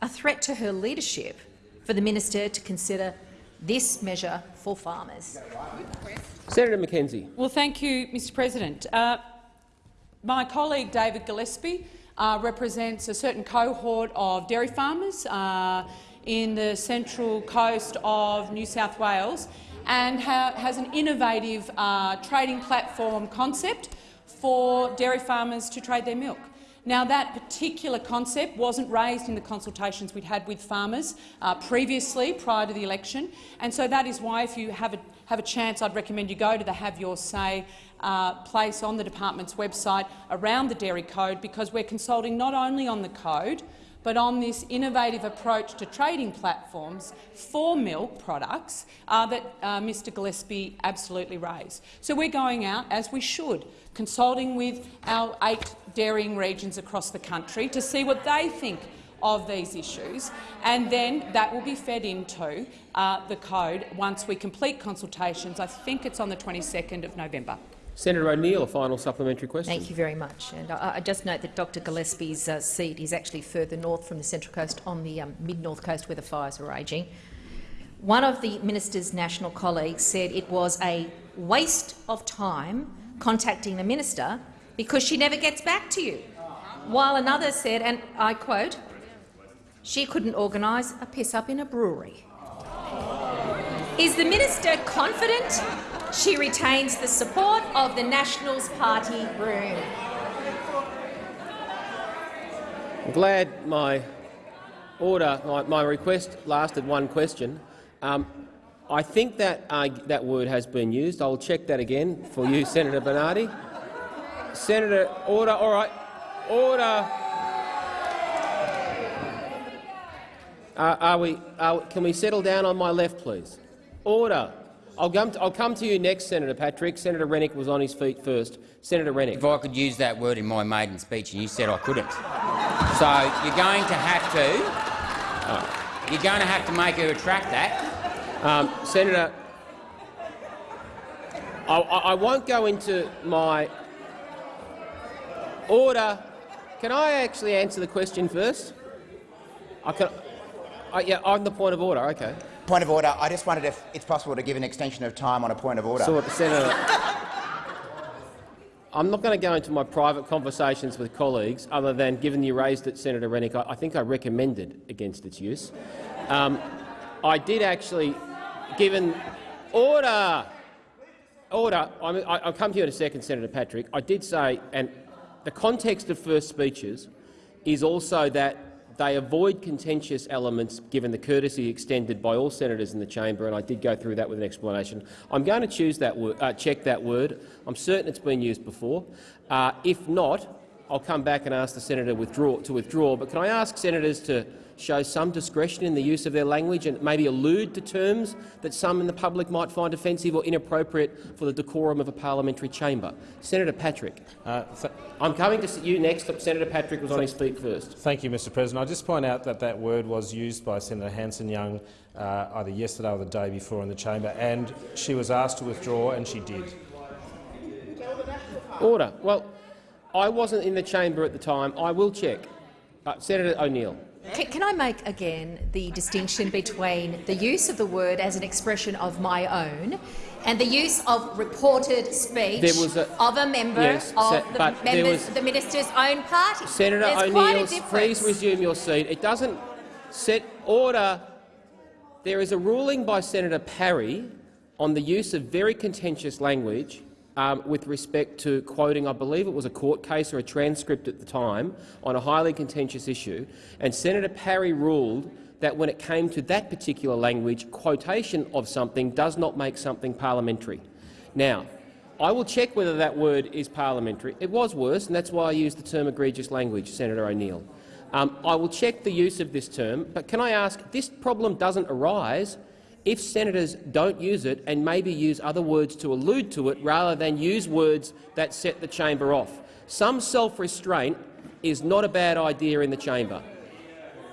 a threat to her leadership for the minister to consider this measure for farmers? Senator McKenzie. Well, thank you, Mr President. Uh, my colleague David Gillespie uh, represents a certain cohort of dairy farmers uh, in the central coast of New South Wales and ha has an innovative uh, trading platform concept for dairy farmers to trade their milk. Now, that particular concept wasn't raised in the consultations we'd had with farmers uh, previously, prior to the election, and so that is why, if you have a, have a chance, I'd recommend you go to the Have Your Say uh, place on the department's website around the dairy code, because we're consulting not only on the code, but on this innovative approach to trading platforms for milk products uh, that uh, Mr Gillespie absolutely raised. So we're going out, as we should, consulting with our eight dairying regions across the country to see what they think of these issues, and then that will be fed into uh, the code once we complete consultations. I think it's on the 22nd of November. Senator O'Neill, a final supplementary question. Thank you very much. And I, I just note that Dr Gillespie's uh, seat is actually further north from the Central Coast on the um, mid-north coast where the fires are raging. One of the minister's national colleagues said it was a waste of time contacting the minister because she never gets back to you, while another said, and I quote, she couldn't organise a piss-up in a brewery. Is the minister confident she retains the support of the Nationals Party room? I'm glad my order, my, my request lasted one question. Um, I think that uh, that word has been used. I'll check that again for you, Senator Bernardi. Senator, order. All right, order. Uh, are we? Can we settle down on my left, please? Order. I'll come, to, I'll come to you next, Senator Patrick. Senator Rennick was on his feet first. Senator Rennick. If I could use that word in my maiden speech and you said I couldn't. So you're going to have to, you're going to have to make her retract that. Um, Senator, I, I, won't go into my order. Can I actually answer the question first? I can. I, yeah, on the point of order. Okay. Point of order. I just wondered if it's possible to give an extension of time on a point of order. So, Senator, I'm not going to go into my private conversations with colleagues, other than, given you raised it, Senator Rennick, I, I think I recommended against its use. Um, I did actually, given order, order. I'm, I, I'll come to you in a second, Senator Patrick. I did say, and the context of first speeches is also that they avoid contentious elements given the courtesy extended by all senators in the chamber, and I did go through that with an explanation. I'm going to choose that uh, check that word. I'm certain it's been used before. Uh, if not, I'll come back and ask the senator withdraw, to withdraw. But can I ask senators to show some discretion in the use of their language and maybe allude to terms that some in the public might find offensive or inappropriate for the decorum of a parliamentary chamber? Senator Patrick. Uh, I'm coming to you next. but Senator Patrick was on his feet first. Thank you, Mr President. I just point out that that word was used by Senator Hanson-Young uh, either yesterday or the day before in the chamber, and she was asked to withdraw, and she did. Order. Well, I wasn't in the chamber at the time. I will check. Uh, Senator O'Neill. Can, can I make again the distinction between the use of the word as an expression of my own and the use of reported speech There was a- of a member Yes, of the, but there members, was- the minister's own party? Senator There's quite a O'Neill, please resume your seat. It doesn't set order. There is a ruling by Senator Parry on the use of very contentious language um, with respect to quoting, I believe it was a court case or a transcript at the time, on a highly contentious issue, and Senator Parry ruled that when it came to that particular language, quotation of something does not make something parliamentary. Now, I will check whether that word is parliamentary. It was worse, and that's why I used the term egregious language, Senator O'Neill. Um, I will check the use of this term, but can I ask, this problem doesn't arise if senators don't use it and maybe use other words to allude to it rather than use words that set the chamber off. Some self-restraint is not a bad idea in the chamber.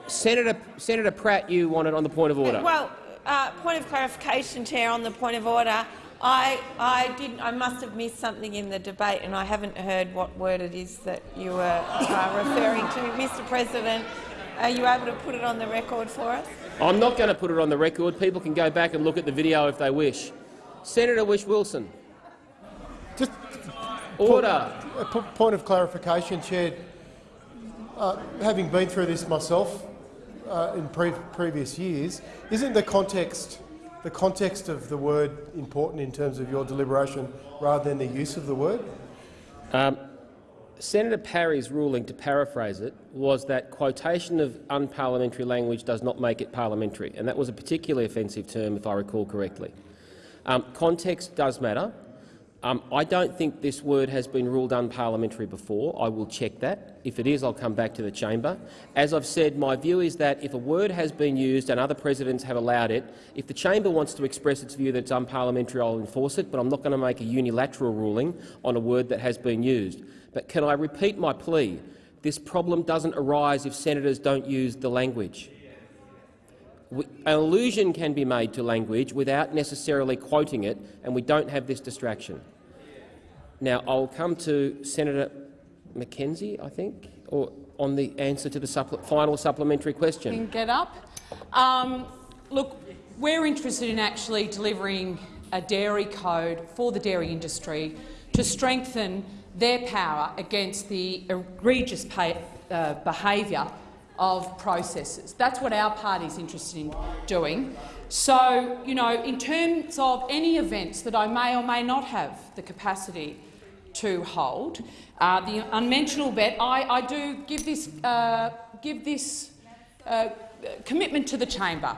Senator, Senator Pratt, you wanted on the point of order. Well, uh, point of clarification, Chair, on the point of order. I, I, did, I must have missed something in the debate and I haven't heard what word it is that you were uh, referring to. Mr President, are you able to put it on the record for us? I'm not going to put it on the record. People can go back and look at the video if they wish. Senator Whish-Wilson. Just Order. A p- point of clarification, Chair. Uh, having been through this myself uh, in pre previous years, isn't the context the context of the word important in terms of your deliberation rather than the use of the word? Um, Senator Parry's ruling, to paraphrase it, was that quotation of unparliamentary language does not make it parliamentary, and that was a particularly offensive term, if I recall correctly. Um, context does matter. Um, I don't think this word has been ruled unparliamentary before. I will check that. If it is, I'll come back to the chamber. As I've said, my view is that if a word has been used and other presidents have allowed it, if the chamber wants to express its view that it's unparliamentary, I'll enforce it, but I'm not going to make a unilateral ruling on a word that has been used. But can I repeat my plea? This problem doesn't arise if senators don't use the language. An allusion can be made to language without necessarily quoting it, and we don't have this distraction. Now, I'll come to Senator McKenzie, I think, or on the answer to the final supplementary question. Can get up. Um, look, we're interested in actually delivering a dairy code for the dairy industry to strengthen their power against the egregious pay, uh, behaviour of processes. That's what our party is interested in doing. So, you know, in terms of any events that I may or may not have the capacity to hold, uh, the unmentionable bet, I, I do give this, uh, give this uh, commitment to the chamber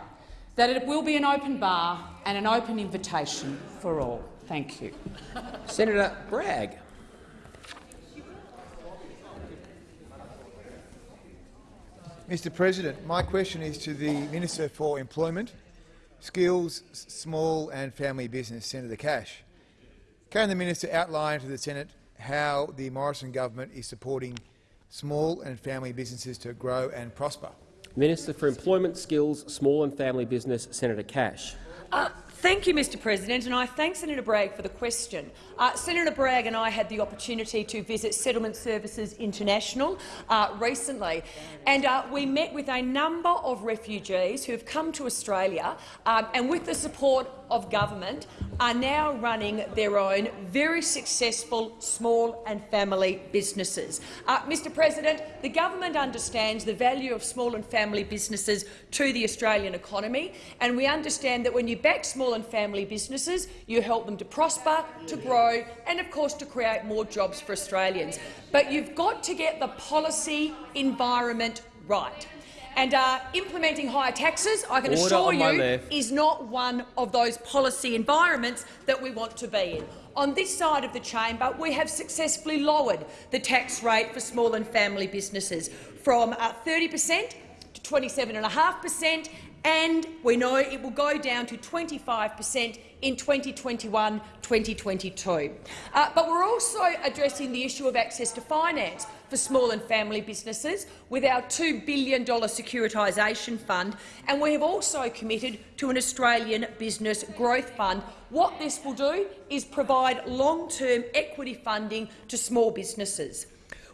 that it will be an open bar and an open invitation for all. Thank you. Senator Bragg. Mr President, my question is to the Minister for Employment, Skills, Small and Family Business, Senator Cash. Can the minister outline to the Senate how the Morrison government is supporting small and family businesses to grow and prosper? Minister for Employment, Skills, Small and Family Business, Senator Cash. Uh, Thank you, Mr President, and I thank Senator Bragg for the question. Uh, Senator Bragg and I had the opportunity to visit Settlement Services International uh, recently, and uh, we met with a number of refugees who have come to Australia um, and, with the support of government, are now running their own very successful small and family businesses. Uh, Mr President, the government understands the value of small and family businesses to the Australian economy, and we understand that when you back small and family businesses, you help them to prosper, to grow and, of course, to create more jobs for Australians. But you've got to get the policy environment right. And uh, implementing higher taxes, I can Order assure you, is not one of those policy environments that we want to be in. On this side of the chamber, we have successfully lowered the tax rate for small and family businesses from uh, 30 per cent to 27.5 per cent, and we know it will go down to 25 per cent in 2021-2022. Uh, but we're also addressing the issue of access to finance for small and family businesses with our $2 billion securitisation fund, and we have also committed to an Australian Business Growth Fund. What this will do is provide long-term equity funding to small businesses.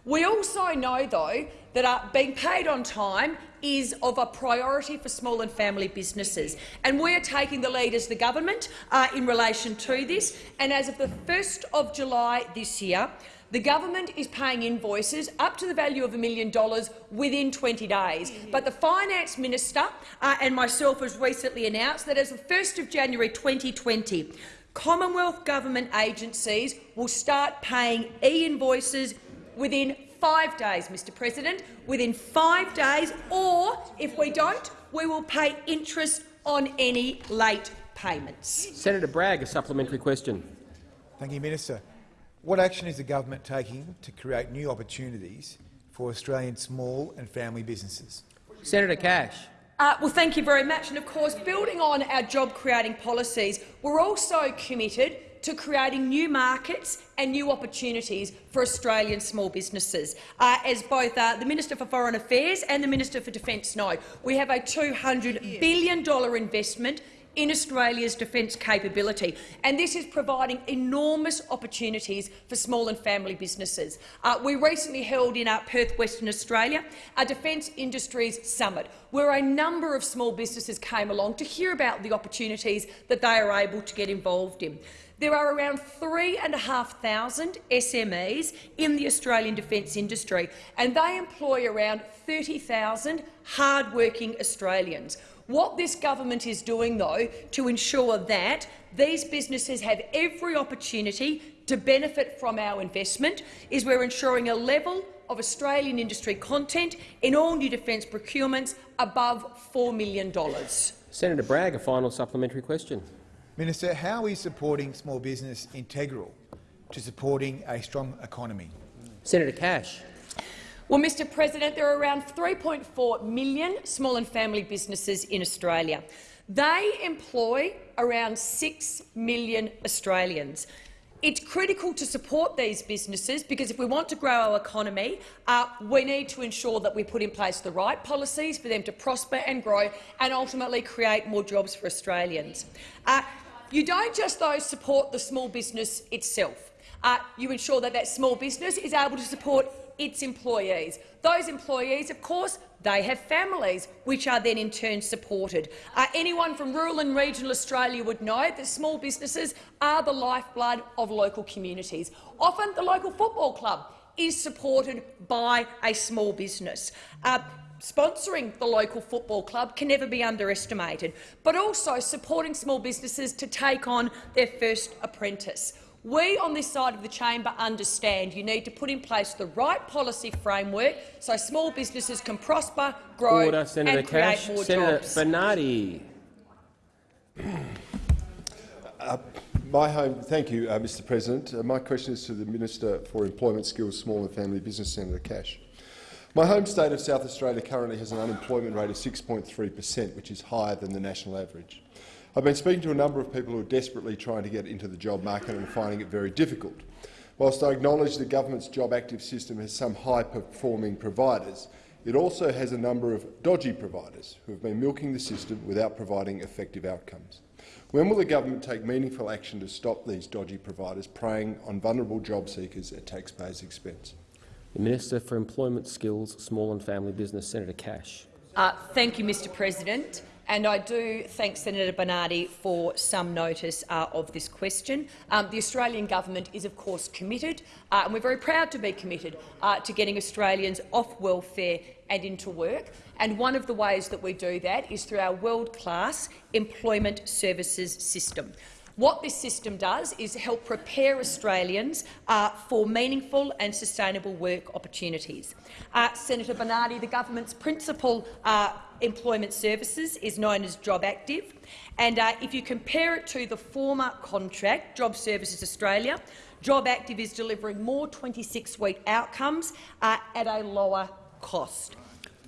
We also know, though, that uh, being paid on time is of a priority for small and family businesses. And we are taking the lead as the government uh, in relation to this. And as of the 1st of July this year, the government is paying invoices up to the value of a million dollars within 20 days. But the finance minister uh, and myself has recently announced that as of 1st of January 2020, Commonwealth government agencies will start paying e-invoices within five days, Mr President, within five days, or if we don't, we will pay interest on any late payments. Senator Bragg, a supplementary question. Thank you, Minister. What action is the government taking to create new opportunities for Australian small and family businesses? Senator Cash. Uh, well, thank you very much. And of course, building on our job-creating policies, we're also committed to creating new markets and new opportunities for Australian small businesses. Uh, as both uh, the Minister for Foreign Affairs and the Minister for Defence know, we have a $200 billion investment in Australia's defence capability, and this is providing enormous opportunities for small and family businesses. Uh, we recently held in uh, Perth, Western Australia, a Defence Industries Summit, where a number of small businesses came along to hear about the opportunities that they are able to get involved in. There are around 3,500 SMEs in the Australian defence industry, and they employ around 30,000 hard-working Australians. What this government is doing, though, to ensure that these businesses have every opportunity to benefit from our investment is we're ensuring a level of Australian industry content in all new defence procurements above $4 million. Senator Bragg, a final supplementary question. Minister, how is supporting small business integral to supporting a strong economy? Senator Cash. Well, Mr President, there are around 3.4 million small and family businesses in Australia. They employ around 6 million Australians. It's critical to support these businesses because if we want to grow our economy, uh, we need to ensure that we put in place the right policies for them to prosper and grow and ultimately create more jobs for Australians. Uh, you don't just, though, support the small business itself. Uh, you ensure that that small business is able to support its employees. Those employees, of course, they have families, which are then in turn supported. Uh, anyone from rural and regional Australia would know that small businesses are the lifeblood of local communities. Often the local football club is supported by a small business. Uh, sponsoring the local football club can never be underestimated, but also supporting small businesses to take on their first apprentice. We on this side of the chamber understand you need to put in place the right policy framework so small businesses can prosper, grow Order, Senator and create Cash. more Senator jobs. Bernardi. Uh, my home, thank you, uh, Mr President. Uh, my question is to the Minister for Employment, Skills, Small and Family Business, Senator Cash. My home state of South Australia currently has an unemployment rate of 6.3 per cent, which is higher than the national average. I've been speaking to a number of people who are desperately trying to get into the job market and finding it very difficult. Whilst I acknowledge the government's job active system has some high-performing providers, it also has a number of dodgy providers who have been milking the system without providing effective outcomes. When will the government take meaningful action to stop these dodgy providers preying on vulnerable job seekers at taxpayers' expense? The Minister for Employment, Skills, Small and Family Business, Senator Cash. Uh, thank you, Mr President. And I do thank Senator Bernardi for some notice uh, of this question. Um, the Australian government is, of course, committed, uh, and we're very proud to be committed uh, to getting Australians off welfare and into work. And one of the ways that we do that is through our world-class employment services system. What this system does is help prepare Australians uh, for meaningful and sustainable work opportunities. Uh, Senator Bernardi, the government's principal uh, employment services is known as Job Active, and uh, if you compare it to the former contract, Job Services Australia, Job Active is delivering more 26-week outcomes uh, at a lower cost.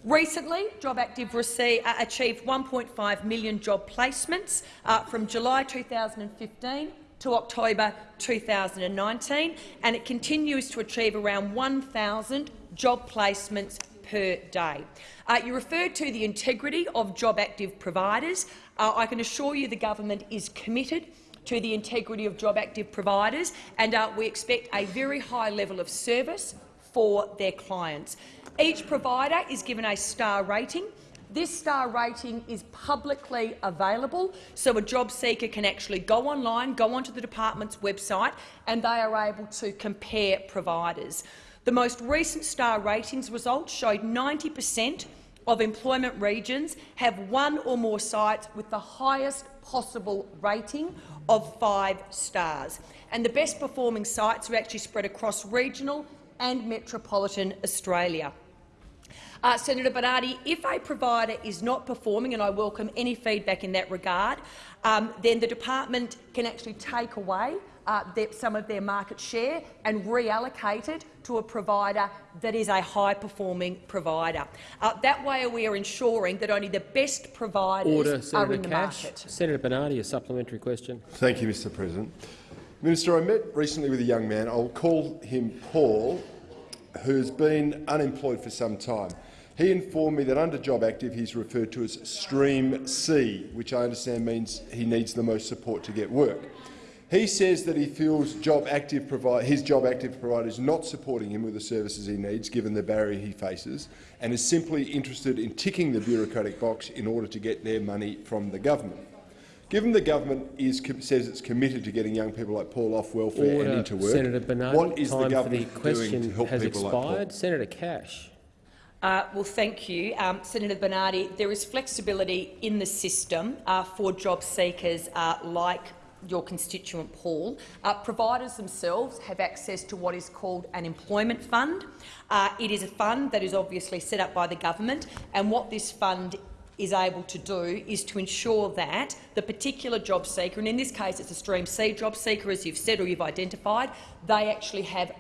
Recently, Job Active received, uh, achieved 1.5 million job placements uh, from July 2015 to October 2019, and it continues to achieve around 1,000 job placements per day. Uh, you referred to the integrity of job active providers. Uh, I can assure you the government is committed to the integrity of job active providers, and uh, we expect a very high level of service for their clients. Each provider is given a star rating. This star rating is publicly available, so a job seeker can actually go online, go onto the department's website, and they are able to compare providers. The most recent star ratings results showed 90 per cent of employment regions have one or more sites with the highest possible rating of five stars. And the best performing sites are actually spread across regional and metropolitan Australia. Uh, Senator Bernardi, if a provider is not performing, and I welcome any feedback in that regard, um, then the department can actually take away uh, their, some of their market share and reallocate it to a provider that is a high-performing provider. Uh, that way we are ensuring that only the best providers Order, are Senator in the Cash. market. Senator Bernardi, a supplementary question. Thank you, Mr President. Minister, I met recently with a young man, I'll call him Paul, who's been unemployed for some time. He informed me that under Job Active he's referred to as Stream C, which I understand means he needs the most support to get work. He says that he feels job active his job active provider is not supporting him with the services he needs, given the barrier he faces, and is simply interested in ticking the bureaucratic box in order to get their money from the government. Given the government is, says it's committed to getting young people like Paul off welfare Order. and into work, Senator Bernardi, what is time the government for the doing question to help has people expired. like Paul? Senator Cash. Uh, well, thank you, um, Senator Bernardi. There is flexibility in the system uh, for job seekers uh, like your constituent Paul. Uh, providers themselves have access to what is called an employment fund. Uh, it is a fund that is obviously set up by the government, and what this fund is able to do is to ensure that the particular job seeker, and in this case it's a Stream C job seeker, as you've said or you've identified, they actually have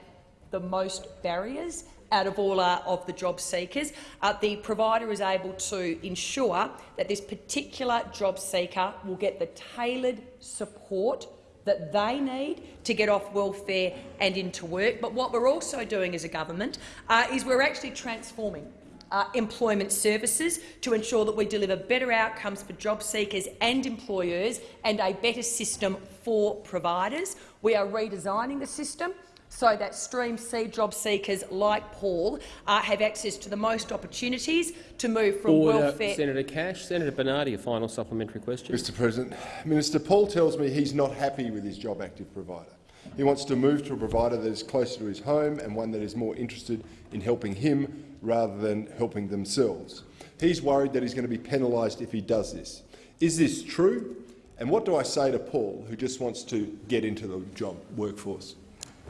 the most barriers out of all uh, of the job seekers. Uh, the provider is able to ensure that this particular job seeker will get the tailored support that they need to get off welfare and into work. But what we're also doing as a government uh, is we're actually transforming uh, employment services to ensure that we deliver better outcomes for job seekers and employers and a better system for providers. We are redesigning the system so that Stream C job seekers like Paul uh, have access to the most opportunities to move from Order. welfare. Senator Cash. Senator Bernardi, a final supplementary question. Mr President, Minister Paul tells me he's not happy with his job active provider. He wants to move to a provider that is closer to his home and one that is more interested in helping him rather than helping themselves. He's worried that he's going to be penalised if he does this. Is this true? And what do I say to Paul, who just wants to get into the job workforce?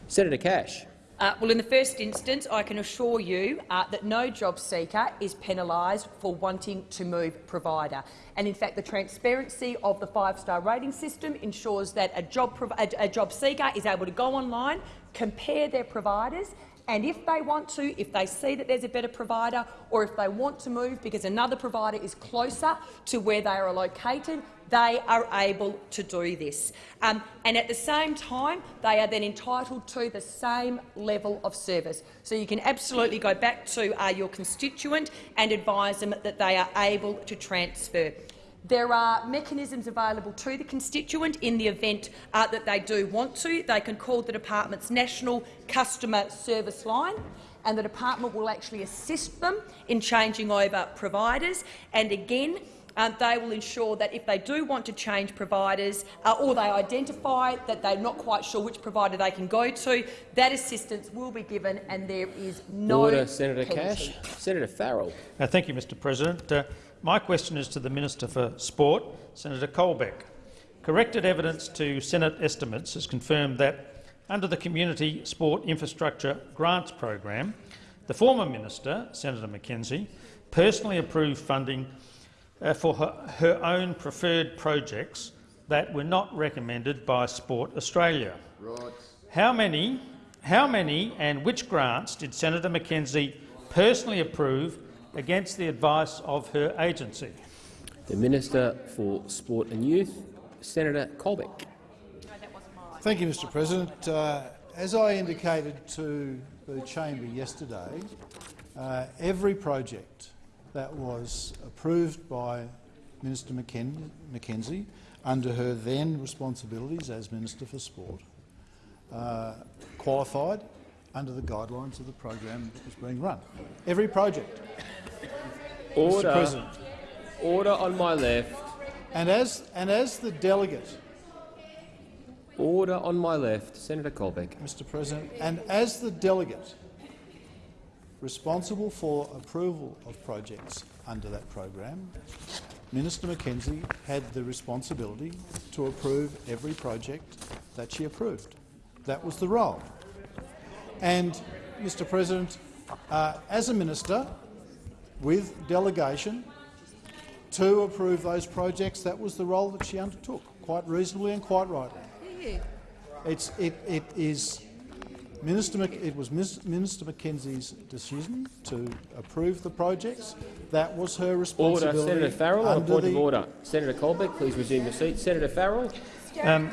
Senator Cash. Uh, well, in the first instance, I can assure you uh, that no job seeker is penalised for wanting to move provider. And in fact, the transparency of the five-star rating system ensures that a job, a, a job seeker is able to go online, compare their providers and if they want to, if they see that there's a better provider or if they want to move because another provider is closer to where they are located, they are able to do this. Um, and at the same time, they are then entitled to the same level of service. So you can absolutely go back to uh, your constituent and advise them that they are able to transfer. There are mechanisms available to the constituent in the event uh, that they do want to. They can call the department's national customer service line and the department will actually assist them in changing over providers. And again, um, they will ensure that if they do want to change providers uh, or they identify that they're not quite sure which provider they can go to, that assistance will be given and there is no Order, Senator penalty. Cash. Senator Farrell. Uh, thank you, Mr President. Uh, my question is to the Minister for Sport, Senator Colbeck. Corrected evidence to Senate estimates has confirmed that under the Community Sport Infrastructure Grants Program, the former minister, Senator McKenzie, personally approved funding uh, for her, her own preferred projects that were not recommended by Sport Australia. Right. How many, how many and which grants did Senator McKenzie personally approve against the advice of her agency? The Minister for Sport and Youth, Senator Colbeck. Thank you, Mr President. Uh, as I indicated to the chamber yesterday, uh, every project that was approved by Minister McKen McKenzie under her then responsibilities as Minister for Sport uh, qualified under the guidelines of the program that was being run. Every project. Order. Mr President. Order on my left. And as, and as the delegate Order on my left. Senator Colbeck. Mr President, and as the delegate responsible for approval of projects under that program, Minister McKenzie had the responsibility to approve every project that she approved. That was the role. And, Mr President, uh, as a minister, with delegation, to approve those projects, that was the role that she undertook, quite reasonably and quite rightly. It's, it, it is Minister Mc, it was Minister McKenzie's decision to approve the projects. That was her responsibility. Order. Senator Farrell on a point of order. Senator Colbeck, please resume your seat. Senator Farrell. Um,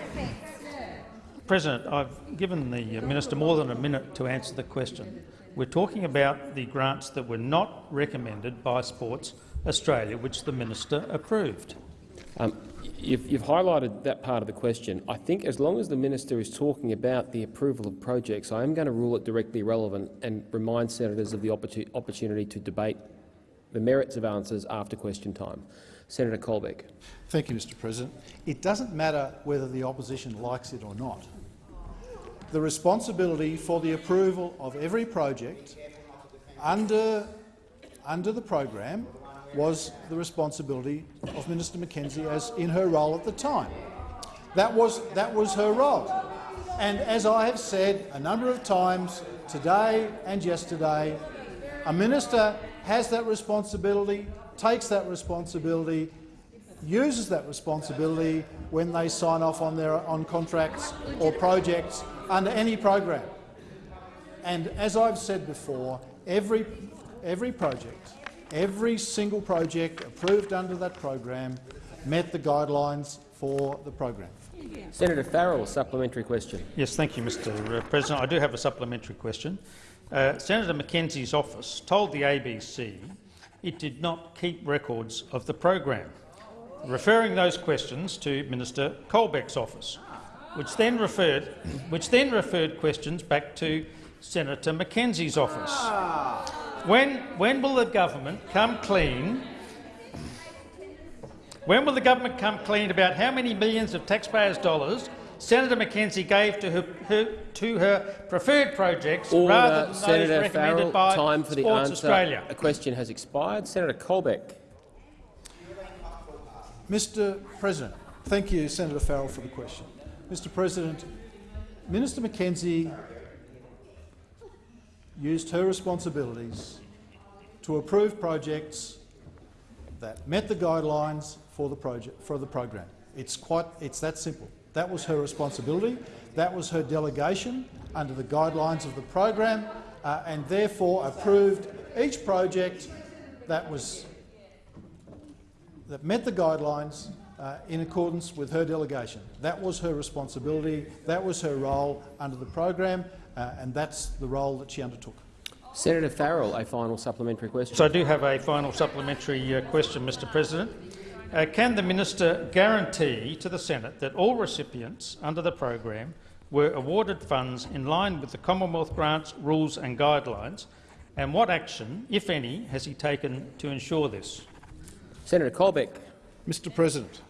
President, I've given the minister more than a minute to answer the question. We're talking about the grants that were not recommended by Sports Australia, which the minister approved. Um, you've, you've, highlighted that part of the question. I think as long as the minister is talking about the approval of projects, I am going to rule it directly relevant and remind senators of the opportunity to debate the merits of answers after question time. Senator Colbeck. Thank you, Mr President. It doesn't matter whether the opposition likes it or not. The responsibility for the approval of every project under, under the program was the responsibility of Minister McKenzie as in her role at the time. That was, that was her role. And as I have said a number of times today and yesterday, a minister has that responsibility, takes that responsibility, uses that responsibility when they sign off on, their, on contracts or projects under any program. And as I've said before, every, every project Every single project approved under that program met the guidelines for the program. Senator Farrell, supplementary question. Yes, thank you, Mr uh, President. I do have a supplementary question. Uh, Senator McKenzie's office told the ABC it did not keep records of the program, referring those questions to Minister Colbeck's office, which then referred, which then referred questions back to Senator McKenzie's office. When, when will the government come clean? When will the government come clean about how many millions of taxpayers' dollars Senator McKenzie gave to her, her, to her preferred projects Order, rather than Senator those recommended Farrell, by time for the Sports answer. Australia? A question has expired. Senator Colbeck. Mr President, thank you, Senator Farrell, for the question. Mr President, Minister McKenzie used her responsibilities to approve projects that met the guidelines for the project for the program. It's quite it's that simple. That was her responsibility. That was her delegation under the guidelines of the program, uh, and therefore approved each project that was that met the guidelines uh, in accordance with her delegation. That was her responsibility. That was her role under the program, uh, and that's the role that she undertook. Senator Farrell, a final supplementary question. So I do have a final supplementary uh, question, Mr President. Uh, can the minister guarantee to the Senate that all recipients under the program were awarded funds in line with the Commonwealth grants, rules and guidelines, and what action, if any, has he taken to ensure this? Senator Colbeck. Mr President,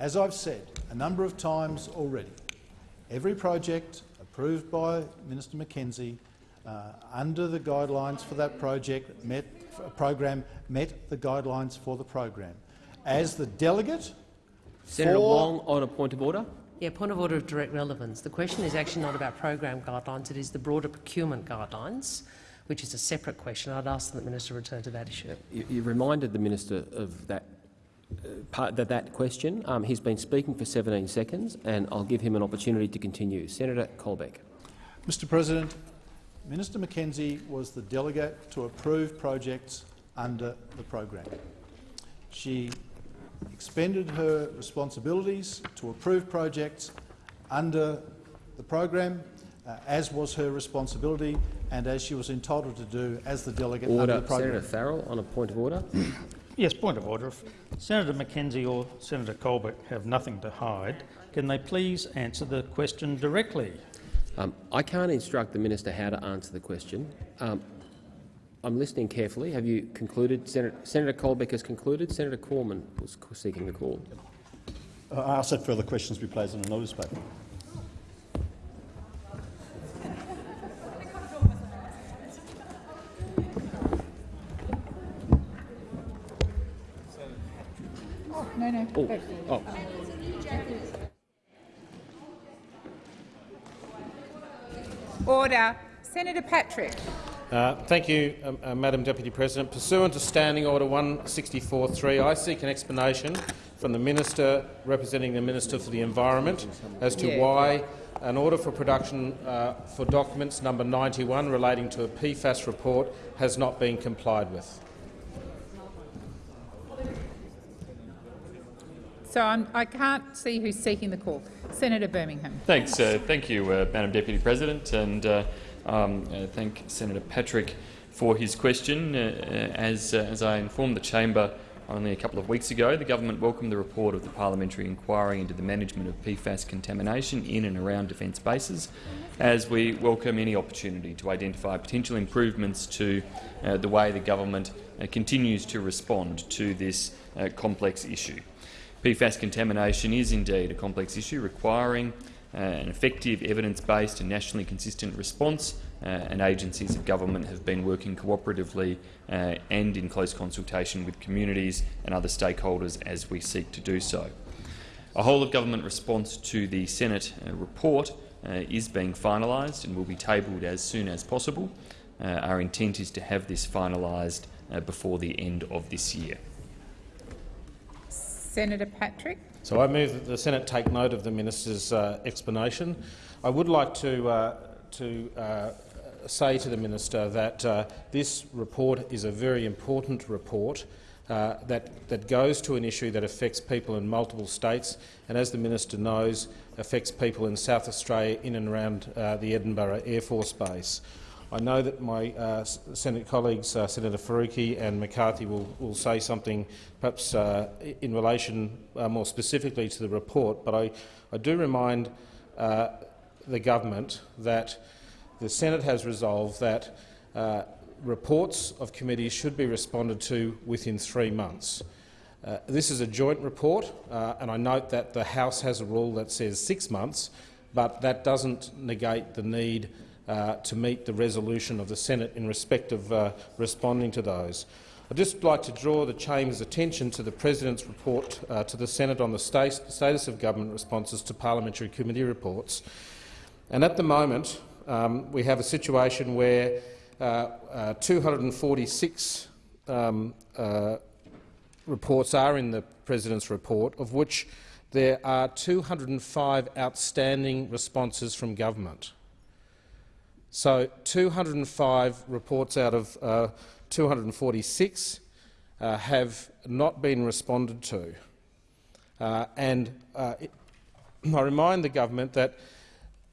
as I've said a number of times already, every project approved by Minister McKenzie uh, under the guidelines for that project met, program met the guidelines for the program. As the delegate Senator for Wong on a point of order. Yeah, point of order of direct relevance. The question is actually not about program guidelines, it is the broader procurement guidelines, which is a separate question. I'd ask that the minister return to that issue. You, you reminded the minister of that uh, part, that, that question. Um, he's been speaking for 17 seconds, and I'll give him an opportunity to continue. Senator Colbeck. Mr President, Minister McKenzie was the delegate to approve projects under the program. She expended her responsibilities to approve projects under the program, uh, as was her responsibility and as she was entitled to do as the delegate Order. under the program. Senator Farrell on a point of order. Yes, point of order. If Senator McKenzie or Senator Colbeck have nothing to hide, can they please answer the question directly? Um, I can't instruct the minister how to answer the question. Um, I'm listening carefully. Have you concluded? Senator, Senator Colbeck has concluded. Senator Cormann was seeking the call. Uh, I ask that further questions be placed on the notice paper. No, no. Oh, Go. oh. Order. Senator Patrick. Uh, thank you, um, uh, Madam Deputy President. Pursuant to Standing Order 164.3, I seek an explanation from the Minister representing the Minister for the Environment as to Yeah. why an order for production uh, for documents number 91 relating to a PFAS report has not been complied with. So I'm, I can't see who's seeking the call. Senator Birmingham. Thanks. Uh, thank you, uh, Madam Deputy President, and uh, um, uh, thank Senator Patrick for his question. Uh, uh, as, as I informed the chamber only a couple of weeks ago, the government welcomed the report of the parliamentary inquiry into the management of PFAS contamination in and around defence bases, as we welcome any opportunity to identify potential improvements to the way the government continues to respond to this complex issue. PFAS contamination is indeed a complex issue requiring uh, an effective, evidence-based and nationally consistent response, uh, and agencies of government have been working cooperatively uh, and in close consultation with communities and other stakeholders as we seek to do so. A whole-of-government response to the Senate uh, report uh, is being finalised and will be tabled as soon as possible. Uh, our intent is to have this finalised before the end of this year. Senator Patrick. So I move that the Senate take note of the minister's uh, explanation. I would like to, uh, to uh, say to the minister that uh, this report is a very important report uh, that, that goes to an issue that affects people in multiple states and, as the minister knows, affects people in South Australia in and around uh, the Edinburgh Air Force Base. I know that my uh, Senate colleagues, uh, Senator Faruqi and McCarthy, will, will say something perhaps uh, in relation uh, more specifically to the report, but I, I do remind uh, the government that the Senate has resolved that uh, reports of committees should be responded to within three months. This is a joint report, and I note that the House has a rule that says six months, but that doesn't negate the need uh, to meet the resolution of the Senate in respect of uh, responding to those. I'd just like to draw the chamber's attention to the President's report uh, to the Senate on the status of government responses to parliamentary committee reports. And at the moment, Um, we have a situation where uh, uh, 246 um, uh, reports are in the President's report, of which there are 205 outstanding responses from government. So 205 reports out of uh, 246 uh, have not been responded to. Uh, and uh, it, I remind the government that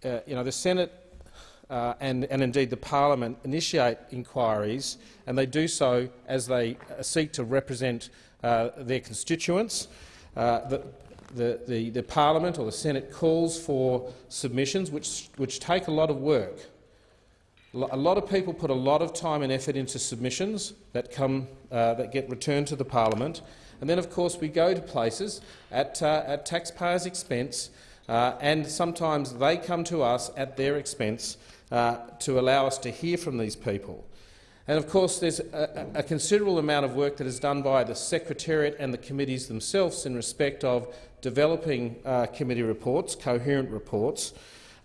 uh, you know, the Senate uh, and, and, indeed the parliament initiate inquiries, and they do so as they seek to represent their constituents. The, the, the, the, parliament or the Senate calls for submissions which, which take a lot of work. A lot of people put a lot of time and effort into submissions that, come, uh, that get returned to the parliament. And then, of course, we go to places at, uh, at taxpayers' expense, uh, and sometimes they come to us at their expense uh, to allow us to hear from these people. And of course, there's a, a, considerable amount of work that is done by the Secretariat and the committees themselves in respect of developing uh, committee reports, coherent reports.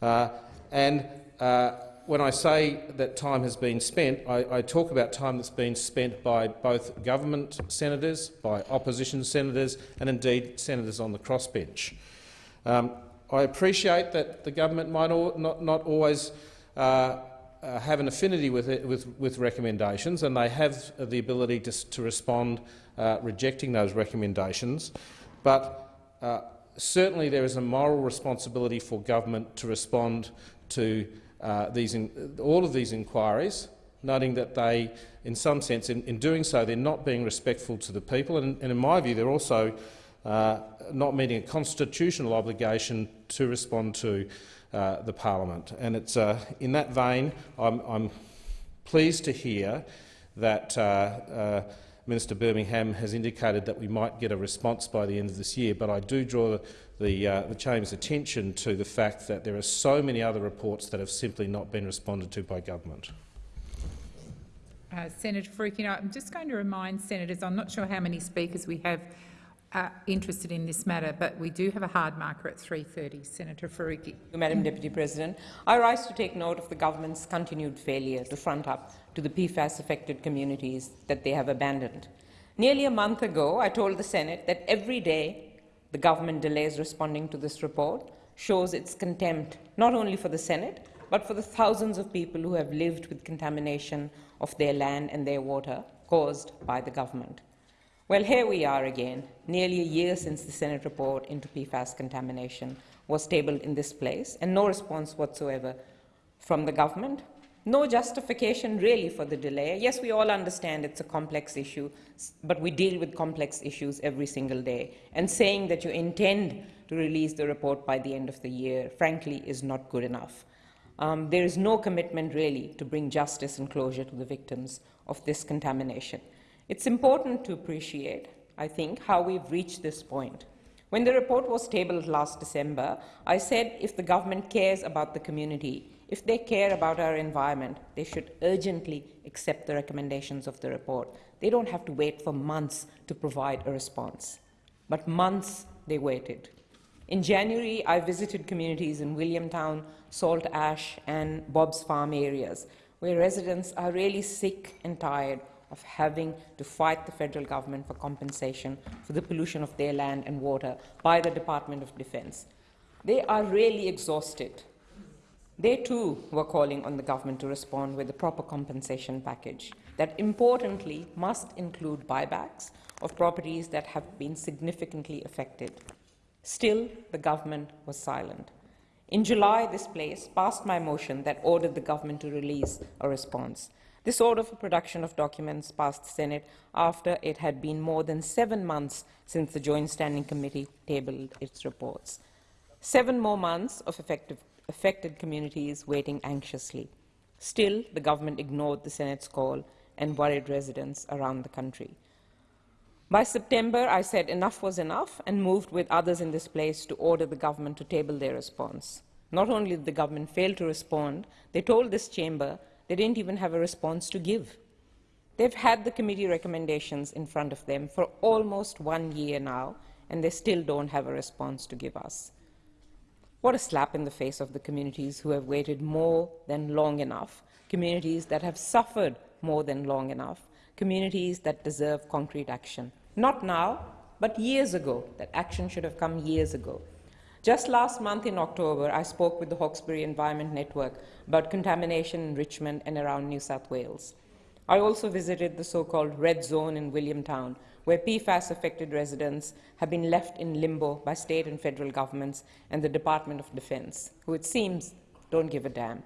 Uh, and uh, when I say that time has been spent, I, I, talk about time that's been spent by both government senators, by opposition senators and indeed senators on the crossbench. Um, I appreciate that the government might not, not, always uh, uh, have an affinity with, it, with, with, recommendations, and they have the ability to, to respond uh, rejecting those recommendations. But uh, certainly there is a moral responsibility for government to respond to uh, these in, all of these inquiries, noting that they, in some sense, in, in, doing so, they're not being respectful to the people, and, and in my view, they're also uh, not meeting a constitutional obligation to respond to uh, the parliament. And it's uh, in that vein I'm, I'm, pleased to hear that uh, Minister Birmingham has indicated that we might get a response by the end of this year, but I do draw the, the, uh, the Chamber's attention to the fact that there are so many other reports that have simply not been responded to by government. Uh, Senator Faruqi, I'm just going to remind senators, I'm not sure how many speakers we have uh, interested in this matter, but we do have a hard marker at 3.30. Senator Faruqi. Madam Deputy President, I rise to take note of the government's continued failure to front up to the PFAS-affected communities that they have abandoned. Nearly a month ago, I told the Senate that every day the government delays responding to this report shows its contempt not only for the Senate, but for the thousands of people who have lived with contamination of their land and their water caused by the government. Well, here we are again, nearly a year since the Senate report into PFAS contamination was tabled in this place, and no response whatsoever from the government no justification really for the delay. Yes, we all understand it's a complex issue, but we deal with complex issues every single day. And saying that you intend to release the report by the end of the year, frankly, is not good enough. Um, there is no commitment really to bring justice and closure to the victims of this contamination. It's important to appreciate, I think, how we've reached this point. When the report was tabled last December, I said if the government cares about the community, if they care about our environment, they should urgently accept the recommendations of the report. They don't have to wait for months to provide a response. But months they waited. In January, I visited communities in Williamtown, Salt Ash and Bob's Farm areas, where residents are really sick and tired of having to fight the federal government for compensation for the pollution of their land and water by the Department of Defence. They are really exhausted they too were calling on the government to respond with a proper compensation package that importantly must include buybacks of properties that have been significantly affected. Still, the government was silent. In July, this place passed my motion that ordered the government to release a response. This order for production of documents passed the Senate after it had been more than seven months since the Joint Standing Committee tabled its reports. Seven more months of effective affected communities waiting anxiously. Still, the government ignored the Senate's call and worried residents around the country. By September, I said enough was enough and moved with others in this place to order the government to table their response. Not only did the government fail to respond, they told this chamber they didn't even have a response to give. They've had the committee recommendations in front of them for almost one year now, and they still don't have a response to give us. What a slap in the face of the communities who have waited more than long enough, communities that have suffered more than long enough, communities that deserve concrete action. Not now, but years ago. That action should have come years ago. Just last month in October, I spoke with the Hawkesbury Environment Network about contamination in Richmond and around New South Wales. I also visited the so-called red zone in Williamtown, where PFAS-affected residents have been left in limbo by state and federal governments and the Department of Defence, who it seems don't give a damn.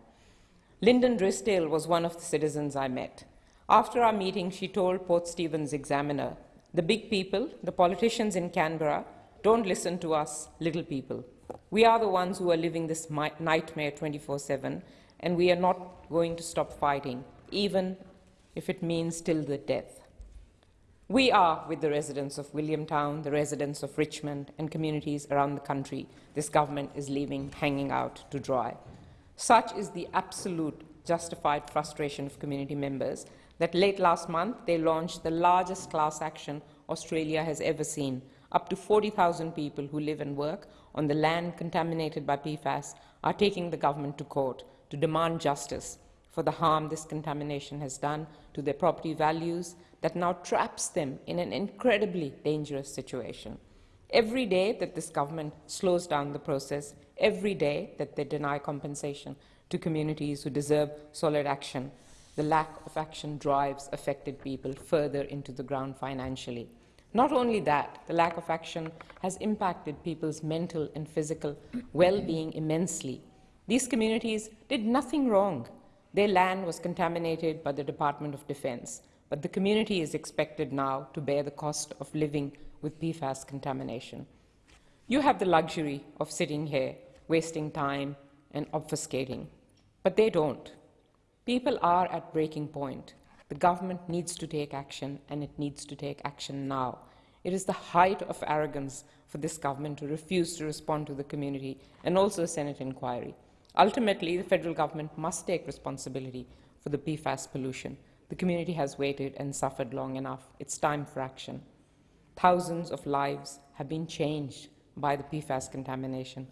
Lyndon Drysdale was one of the citizens I met. After our meeting, she told Port Stephens Examiner, the big people, the politicians in Canberra, don't listen to us, little people. We are the ones who are living this nightmare 24-7, and we are not going to stop fighting, even if it means till the death. We are with the residents of Williamtown, the residents of Richmond, and communities around the country this government is leaving hanging out to dry. Such is the absolute justified frustration of community members that late last month they launched the largest class action Australia has ever seen up to 40,000 people who live and work on the land contaminated by PFAS are taking the government to court to demand justice for the harm this contamination has done to their property values that now traps them in an incredibly dangerous situation. Every day that this government slows down the process, every day that they deny compensation to communities who deserve solid action, the lack of action drives affected people further into the ground financially. Not only that, the lack of action has impacted people's mental and physical well-being immensely. These communities did nothing wrong. Their land was contaminated by the Department of Defence, but the community is expected now to bear the cost of living with PFAS contamination. You have the luxury of sitting here, wasting time and obfuscating, but they don't. People are at breaking point. The government needs to take action, and it needs to take action now. It is the height of arrogance for this government to refuse to respond to the community and also a Senate inquiry. Ultimately, the federal government must take responsibility for the PFAS pollution. The community has waited and suffered long enough. It's time for action. Thousands of lives have been changed by the PFAS contamination,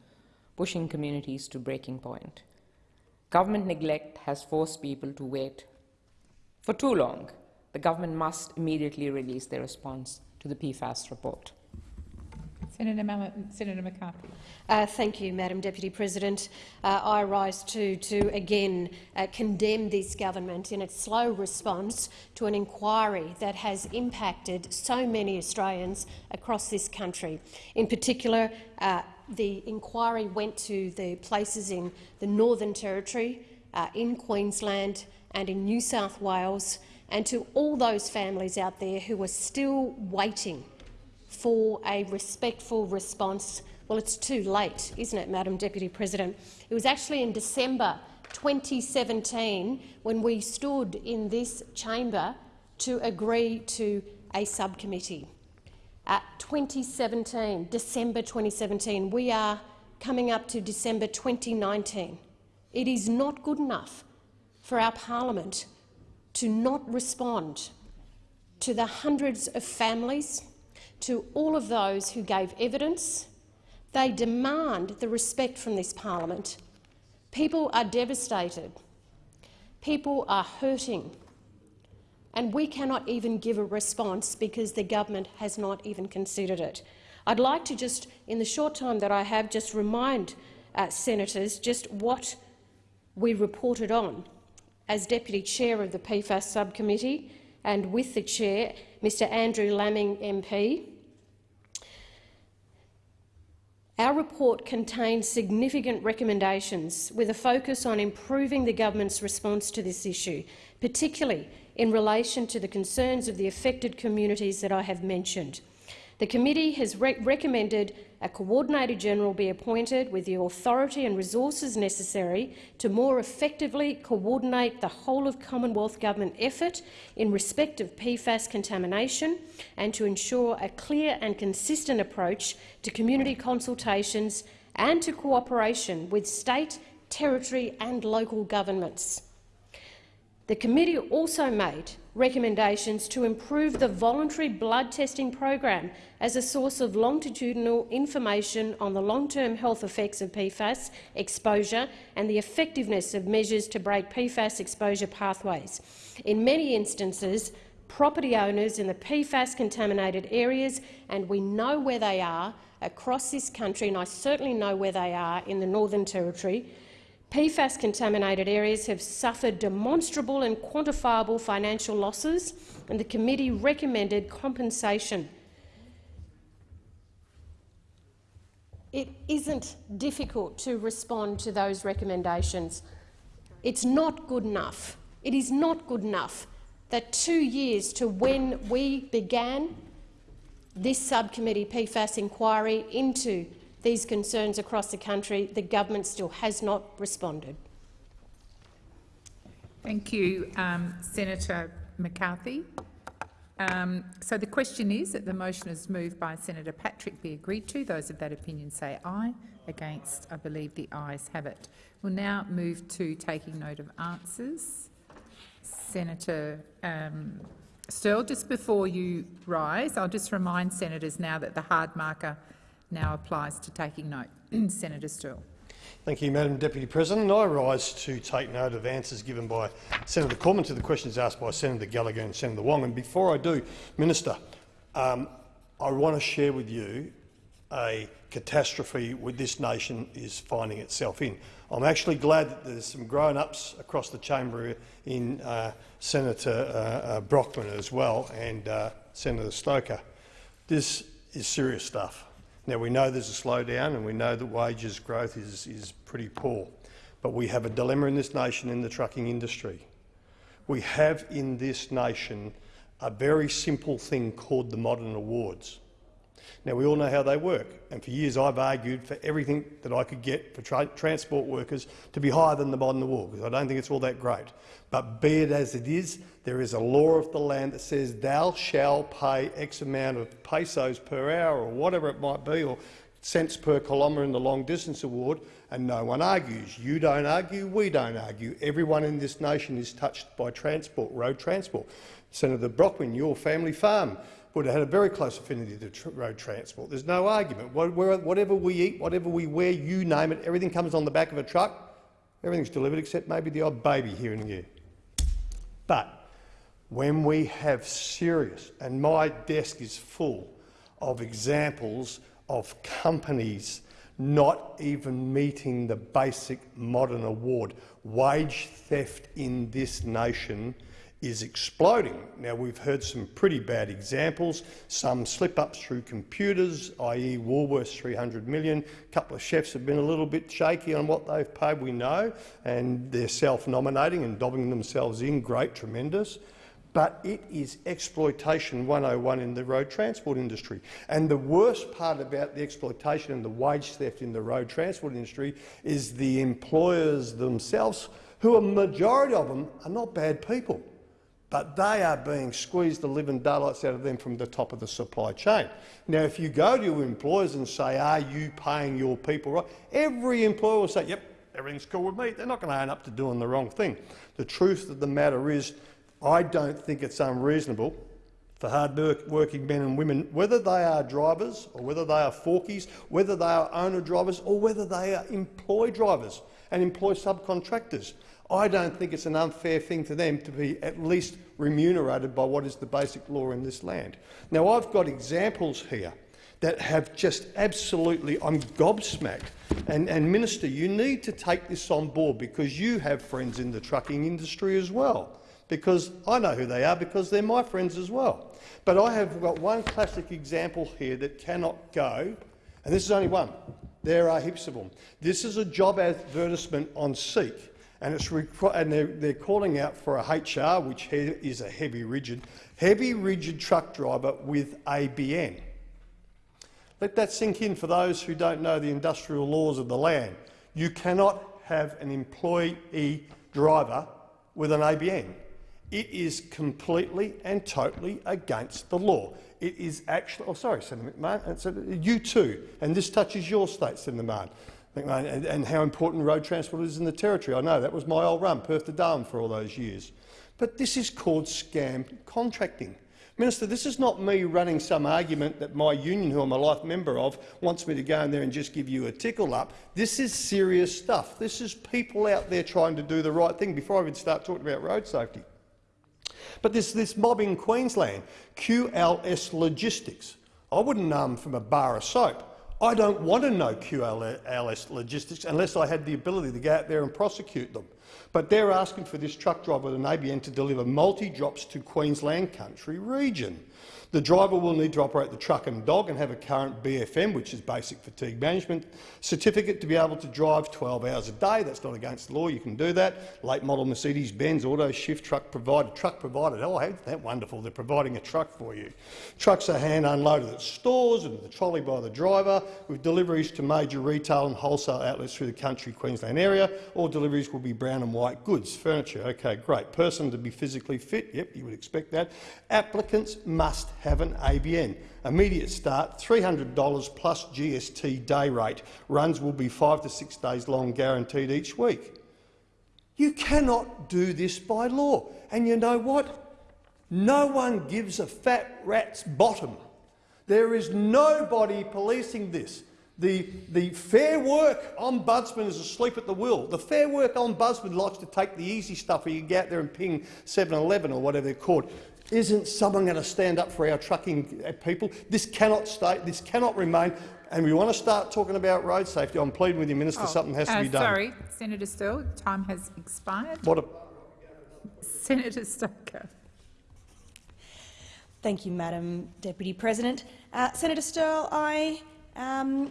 pushing communities to breaking point. Government neglect has forced people to wait for too long, the government must immediately release their response to the PFAS report. Senator, Senator McCarthy. Uh, thank you, Madam Deputy President. Uh, I rise to, to again uh, condemn this government in its slow response to an inquiry that has impacted so many Australians across this country. In particular, uh, the inquiry went to the places in the Northern Territory, uh, in Queensland, and in New South Wales, and to all those families out there who are still waiting for a respectful response. Well, it's too late, isn't it, Madam Deputy President? It was actually in December 2017 when we stood in this chamber to agree to a subcommittee. At 2017, December 2017, we are coming up to December 2019. It is not good enough for our parliament to not respond to the hundreds of families, to all of those who gave evidence. They demand the respect from this parliament. People are devastated. People are hurting. And we cannot even give a response because the government has not even considered it. I'd like to just, in the short time that I have, just remind uh, senators just what we reported on as Deputy Chair of the PFAS Subcommittee and with the Chair, Mr Andrew Laming MP. Our report contains significant recommendations with a focus on improving the government's response to this issue, particularly in relation to the concerns of the affected communities that I have mentioned. The committee has re recommended a Coordinator General be appointed with the authority and resources necessary to more effectively coordinate the whole of Commonwealth Government effort in respect of PFAS contamination and to ensure a clear and consistent approach to community consultations and to cooperation with state, territory and local governments. The committee also made recommendations to improve the voluntary blood testing program as a source of longitudinal information on the long-term health effects of PFAS exposure and the effectiveness of measures to break PFAS exposure pathways. In many instances, property owners in the PFAS-contaminated areas, and we know where they are across this country, and I certainly know where they are in the Northern Territory, PFAS-contaminated areas have suffered demonstrable and quantifiable financial losses, and the committee recommended compensation. It isn't difficult to respond to those recommendations. It's not good enough. It is not good enough that two years to when we began this subcommittee PFAS inquiry into these concerns across the country, the government still has not responded. Thank you, um, Senator McCarthy. Um, so the question is that the motion is moved by Senator Patrick be agreed to. Those of that opinion say aye. Against, I believe the ayes have it. We'll now move to taking note of answers. Senator um, Sterle, just before you rise, I'll just remind senators now that the hard marker now applies to taking note. Senator Sterle. Thank you, Madam Deputy President. I rise to take note of answers given by Senator Cormann to the questions asked by Senator Gallagher and Senator Wong. And before I do, Minister, um, I want to share with you a catastrophe with this nation is finding itself in. I'm actually glad that there's some grown-ups across the chamber in uh, Senator uh, uh, Brockman as well and uh, Senator Stoker. This is serious stuff. Now, we know there's a slowdown and we know that wages growth is, is pretty poor, but we have a dilemma in this nation in the trucking industry. We have in this nation a very simple thing called the modern awards. Now, we all know how they work, and for years I've argued for everything that I could get for tra transport workers to be higher than the modern award, because I don't think it's all that great. But be it as it is, there is a law of the land that says thou shall pay X amount of pesos per hour or whatever it might be, or cents per kilometre in the long distance award, and no one argues. You don't argue, we don't argue. Everyone in this nation is touched by transport, road transport. Senator Brockman, your family farm would have had a very close affinity to tr road transport. There's no argument. Whatever we eat, whatever we wear, you name it, everything comes on the back of a truck. Everything's delivered except maybe the odd baby here and there. But when we have serious, and my desk is full of examples of companies not even meeting the basic modern award, wage theft in this nation is exploding. Now, we've heard some pretty bad examples, some slip-ups through computers, i.e. Woolworths 300 million. A couple of chefs have been a little bit shaky on what they've paid, we know, and they're self-nominating and dobbing themselves in. Great, tremendous. But it is exploitation 101 in the road transport industry. And the worst part about the exploitation and the wage theft in the road transport industry is the employers themselves, who a majority of them are not bad people but they are being squeezed the living daylights out of them from the top of the supply chain. Now, if you go to your employers and say, are you paying your people right, every employer will say, yep, everything's cool with me. They're not going to own up to doing the wrong thing. The truth of the matter is, I don't think it's unreasonable for hard-working men and women, whether they are drivers or whether they are forkies, whether they are owner drivers or whether they are employ drivers and employ subcontractors, I don't think it's an unfair thing for them to be at least remunerated by what is the basic law in this land. Now, I've got examples here that have just absolutely, I'm gobsmacked. And, and Minister, you need to take this on board because you have friends in the trucking industry as well. Because I know who they are because they're my friends as well. But I have got one classic example here that cannot go, and this is only one. There are heaps of them. This is a job advertisement on Seek and, it's and they're, they're calling out for a HR, which is a heavy rigid, heavy rigid truck driver with ABN. Let that sink in for those who don't know the industrial laws of the land. You cannot have an employee driver with an ABN. It is completely and totally against the law. It is actually, oh sorry, Senator McMahon, uh, you too, and this touches your state, Senator McMahon. And, and how important road transport is in the Territory. I know that was my old run, Perth to Darwin, for all those years. But this is called scam contracting. Minister, this is not me running some argument that my union, who I'm a life member of, wants me to go in there and just give you a tickle up. This is serious stuff. This is people out there trying to do the right thing before I even start talking about road safety. But this, this mob in Queensland, QLS Logistics, I wouldn't know them from a bar of soap. I don't want to know QLS Logistics unless I had the ability to go out there and prosecute them. But they're asking for this truck driver with an ABN to deliver multi-drops to Queensland Country Region. The driver will need to operate the truck and dog and have a current BFM, which is basic fatigue management certificate, to be able to drive 12 hours a day. That's not against the law. You can do that. Late model Mercedes-Benz auto shift truck provider. Truck provided. Oh, ain't that wonderful? They're providing a truck for you. Trucks are hand unloaded at stores and the trolley by the driver, with deliveries to major retail and wholesale outlets through the country Queensland area. All deliveries will be brown and white goods. Furniture. Okay, great. Person to be physically fit. Yep, you would expect that. Applicants must have an ABN. Immediate start, $300 plus GST day rate. Runs will be five to six days long, guaranteed each week. You cannot do this by law. And you know what? No one gives a fat rat's bottom. There is nobody policing this. The, the Fair Work Ombudsman is asleep at the wheel. The Fair Work Ombudsman likes to take the easy stuff where you get out there and ping 7-Eleven or whatever they're called. Isn't someone going to stand up for our trucking people? This cannot stay. This cannot remain. And we want to start talking about road safety. I'm pleading with you, Minister. Oh, something has uh, to be done. Sorry, Senator Sterle, time has expired. What a Senator Stoker. Thank you, Madam Deputy President. Uh, Senator Sterle, I, um,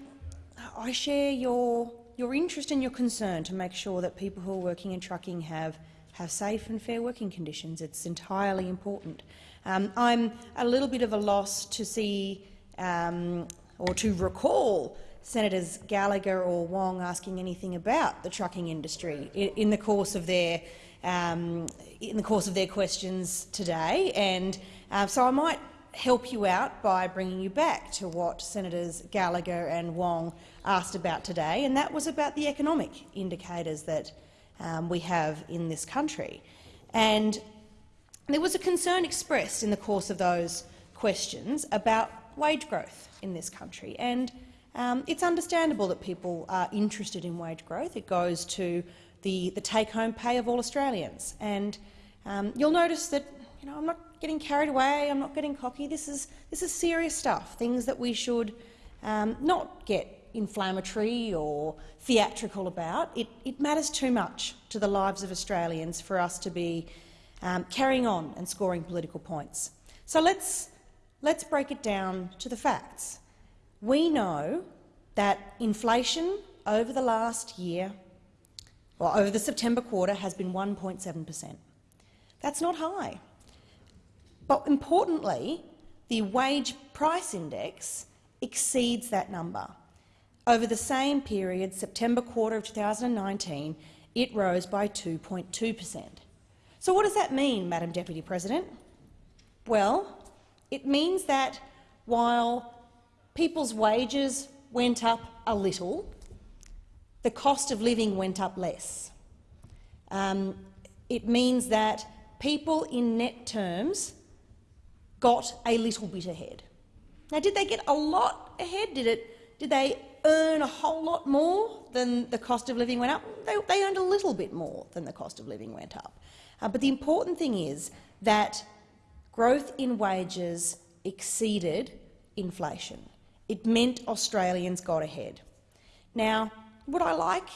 I share your, your interest and your concern to make sure that people who are working in trucking have have safe and fair working conditions. It's entirely important. Um, I'm a little bit of a loss to see um, or to recall Senators Gallagher or Wong asking anything about the trucking industry in, in the course of their um, in the course of their questions today, and uh, so I might help you out by bringing you back to what Senators Gallagher and Wong asked about today, and that was about the economic indicators that um, we have in this country. And there was a concern expressed in the course of those questions about wage growth in this country. And um, it's understandable that people are interested in wage growth. It goes to the, the take-home pay of all Australians. And um, you'll notice that you know, I'm not getting carried away, I'm not getting cocky. This is, this is serious stuff, things that we should um, not get inflammatory or theatrical about. It, it, matters too much to the lives of Australians for us to be um, carrying on and scoring political points. So let's, let's break it down to the facts. We know that inflation over the last year, or over the September quarter, has been 1.7 per cent. That's not high. But importantly, the wage price index exceeds that number. Over the same period, September quarter of 2019, it rose by 2.2 per cent. So what does that mean, Madam Deputy President? Well, it means that while people's wages went up a little, the cost of living went up less. Um, it means that people in net terms got a little bit ahead. Now, did they get a lot ahead? Did, it, did they earn a whole lot more than the cost of living went up. They, they earned a little bit more than the cost of living went up. Uh, but the important thing is that growth in wages exceeded inflation. It meant Australians got ahead. Now, would I like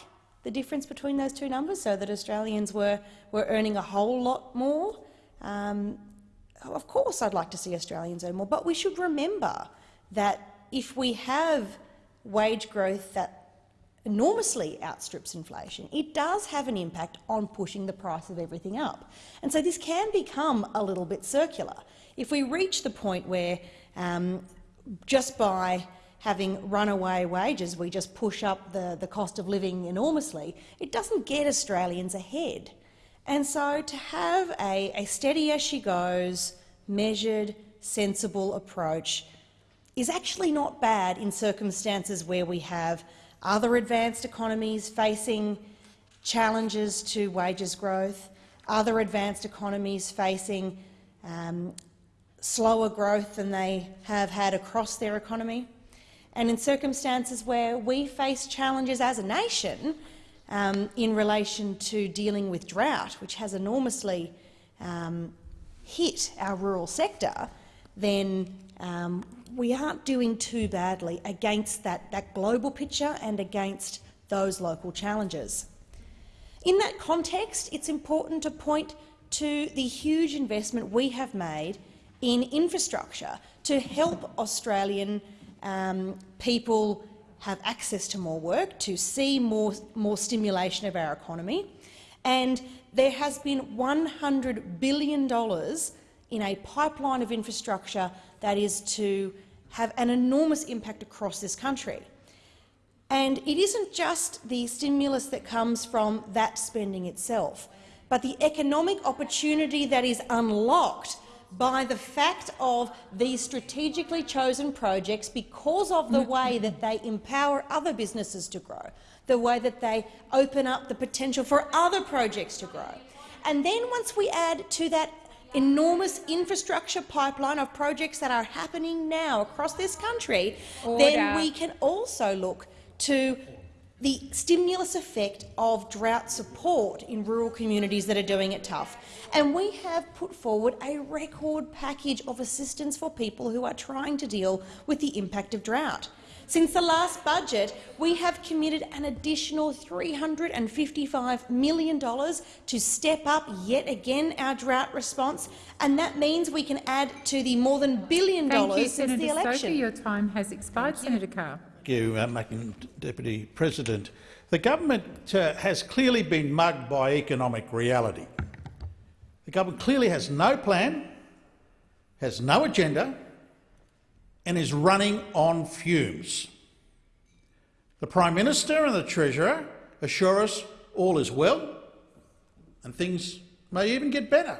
the difference between those two numbers so that Australians were, were earning a whole lot more? Um, of course I'd like to see Australians earn more, but we should remember that if we have wage growth that enormously outstrips inflation, it does have an impact on pushing the price of everything up. And so this can become a little bit circular. If we reach the point where um, just by having runaway wages, we just push up the, the cost of living enormously, it doesn't get Australians ahead. And so to have a, a steady as she goes, measured, sensible approach is actually not bad in circumstances where we have other advanced economies facing challenges to wages growth, other advanced economies facing um, slower growth than they have had across their economy. And in circumstances where we face challenges as a nation um, in relation to dealing with drought, which has enormously um, hit our rural sector, then um, we aren't doing too badly against that, that global picture and against those local challenges. In that context, it's important to point to the huge investment we have made in infrastructure to help Australian um, people have access to more work, to see more, more stimulation of our economy. And there has been $100 billion in a pipeline of infrastructure that is to have an enormous impact across this country. And it isn't just the stimulus that comes from that spending itself, but the economic opportunity that is unlocked by the fact of these strategically chosen projects because of the way that they empower other businesses to grow, the way that they open up the potential for other projects to grow. And then once we add to that enormous infrastructure pipeline of projects that are happening now across this country, Order. then we can also look to the stimulus effect of drought support in rural communities that are doing it tough. And we have put forward a record package of assistance for people who are trying to deal with the impact of drought. Since the last budget, we have committed an additional $355 million to step up yet again our drought response, and that means we can add to the more than billion dollars since Senator the election. Sophie, your time has expired. Senator Carr. You, uh, Madam Deputy President. The government uh, has clearly been mugged by economic reality. The government clearly has no plan, has no agenda, and is running on fumes. The Prime Minister and the Treasurer assure us all is well and things may even get better.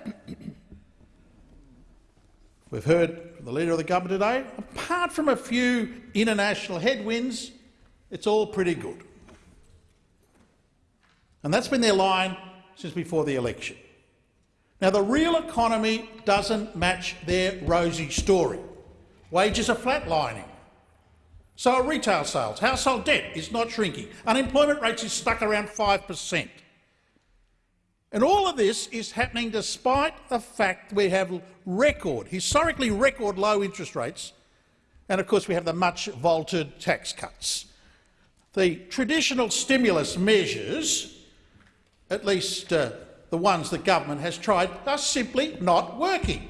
We've heard from the Leader of the Government today, apart from a few international headwinds, it's all pretty good. And that's been their line since before the election. Now, the real economy doesn't match their rosy story. Wages are flatlining. So are retail sales. Household debt is not shrinking. Unemployment rates is stuck around 5 per cent. And all of this is happening despite the fact we have record, historically record low interest rates, and of course we have the much vaulted tax cuts. The traditional stimulus measures, at least uh, the ones the government has tried, are simply not working.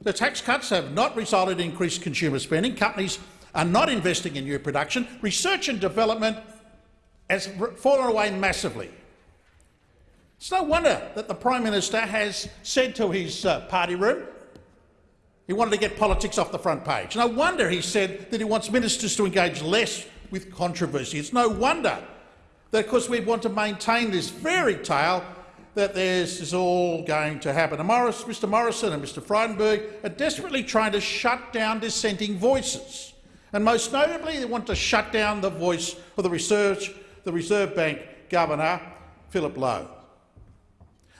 The tax cuts have not resulted in increased consumer spending. Companies are not investing in new production. Research and development has fallen away massively. It's no wonder that the Prime Minister has said to his uh, party room he wanted to get politics off the front page. No wonder he said that he wants ministers to engage less with controversy. It's no wonder that, of course, we want to maintain this fairy tale that this is all going to happen. And Morris, Mr Morrison and Mr Frydenberg are desperately trying to shut down dissenting voices. And most notably, they want to shut down the voice of the, research, the Reserve Bank Governor, Philip Lowe.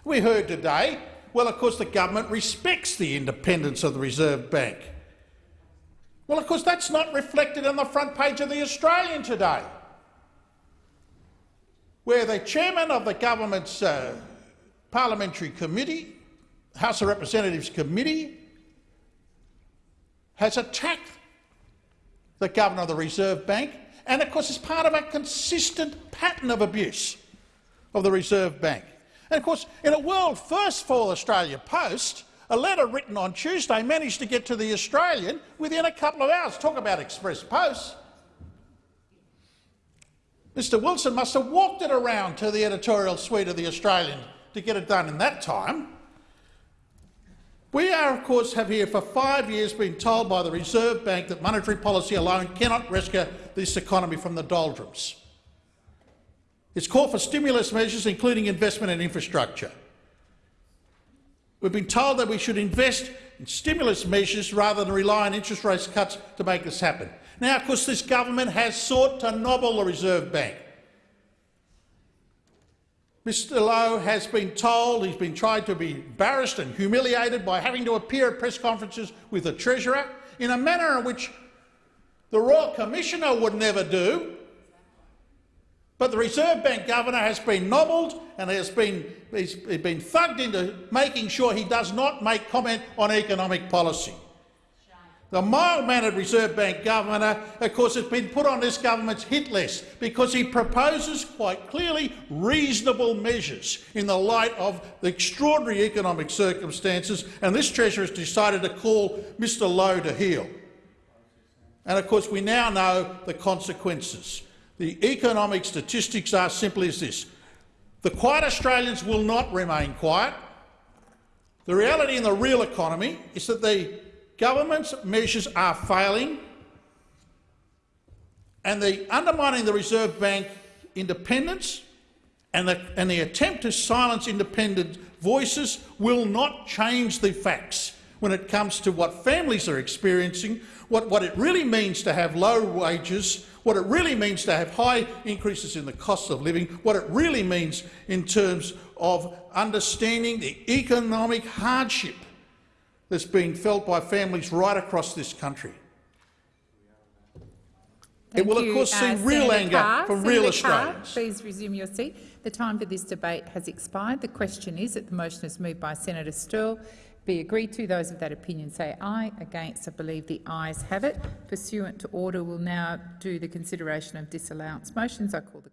We heard today, well, of course, the government respects the independence of the Reserve Bank. Well, of course, that's not reflected on the front page of The Australian today, where the chairman of the government's uh, Parliamentary Committee, House of Representatives Committee, has attacked the Governor of the Reserve Bank, and of course it's part of a consistent pattern of abuse of the Reserve Bank. And of course, in a world first for Australia Post, a letter written on Tuesday managed to get to the Australian within a couple of hours. Talk about express post. Mr Wilson must have walked it around to the editorial suite of the Australian to get it done in that time. We are, of course, have here for five years been told by the Reserve Bank that monetary policy alone cannot rescue this economy from the doldrums. It's called for stimulus measures, including investment in infrastructure. We've been told that we should invest in stimulus measures rather than rely on interest rate cuts to make this happen. Now, of course, this government has sought to nobble the Reserve Bank. Mr Lowe has been told he's been tried to be embarrassed and humiliated by having to appear at press conferences with the Treasurer in a manner in which the Royal Commissioner would never do. But the Reserve Bank Governor has been nobbled and has been, he's been thugged into making sure he does not make comment on economic policy. The mild-mannered Reserve Bank Governor, of course, has been put on this government's hit list because he proposes quite clearly reasonable measures in the light of the extraordinary economic circumstances, and this Treasurer has decided to call Mr Lowe to heel. And of course, we now know the consequences. The economic statistics are simply as this. The quiet Australians will not remain quiet. The reality in the real economy is that the government's measures are failing and the undermining the Reserve Bank independence and the, and the attempt to silence independent voices will not change the facts when it comes to what families are experiencing, what, what it really means to have low wages, what it really means to have high increases in the cost of living, what it really means in terms of understanding the economic hardship that's being felt by families right across this country. Thank it will, you, of course, see uh, real anger Carr. from Senator real Carr, Australians. please resume your seat. The time for this debate has expired. The question is that the motion is moved by Senator Sterle be agreed to. Those of that opinion say aye. Against, I believe the ayes have it. Pursuant to order, we'll now do the consideration of disallowance motions. I call the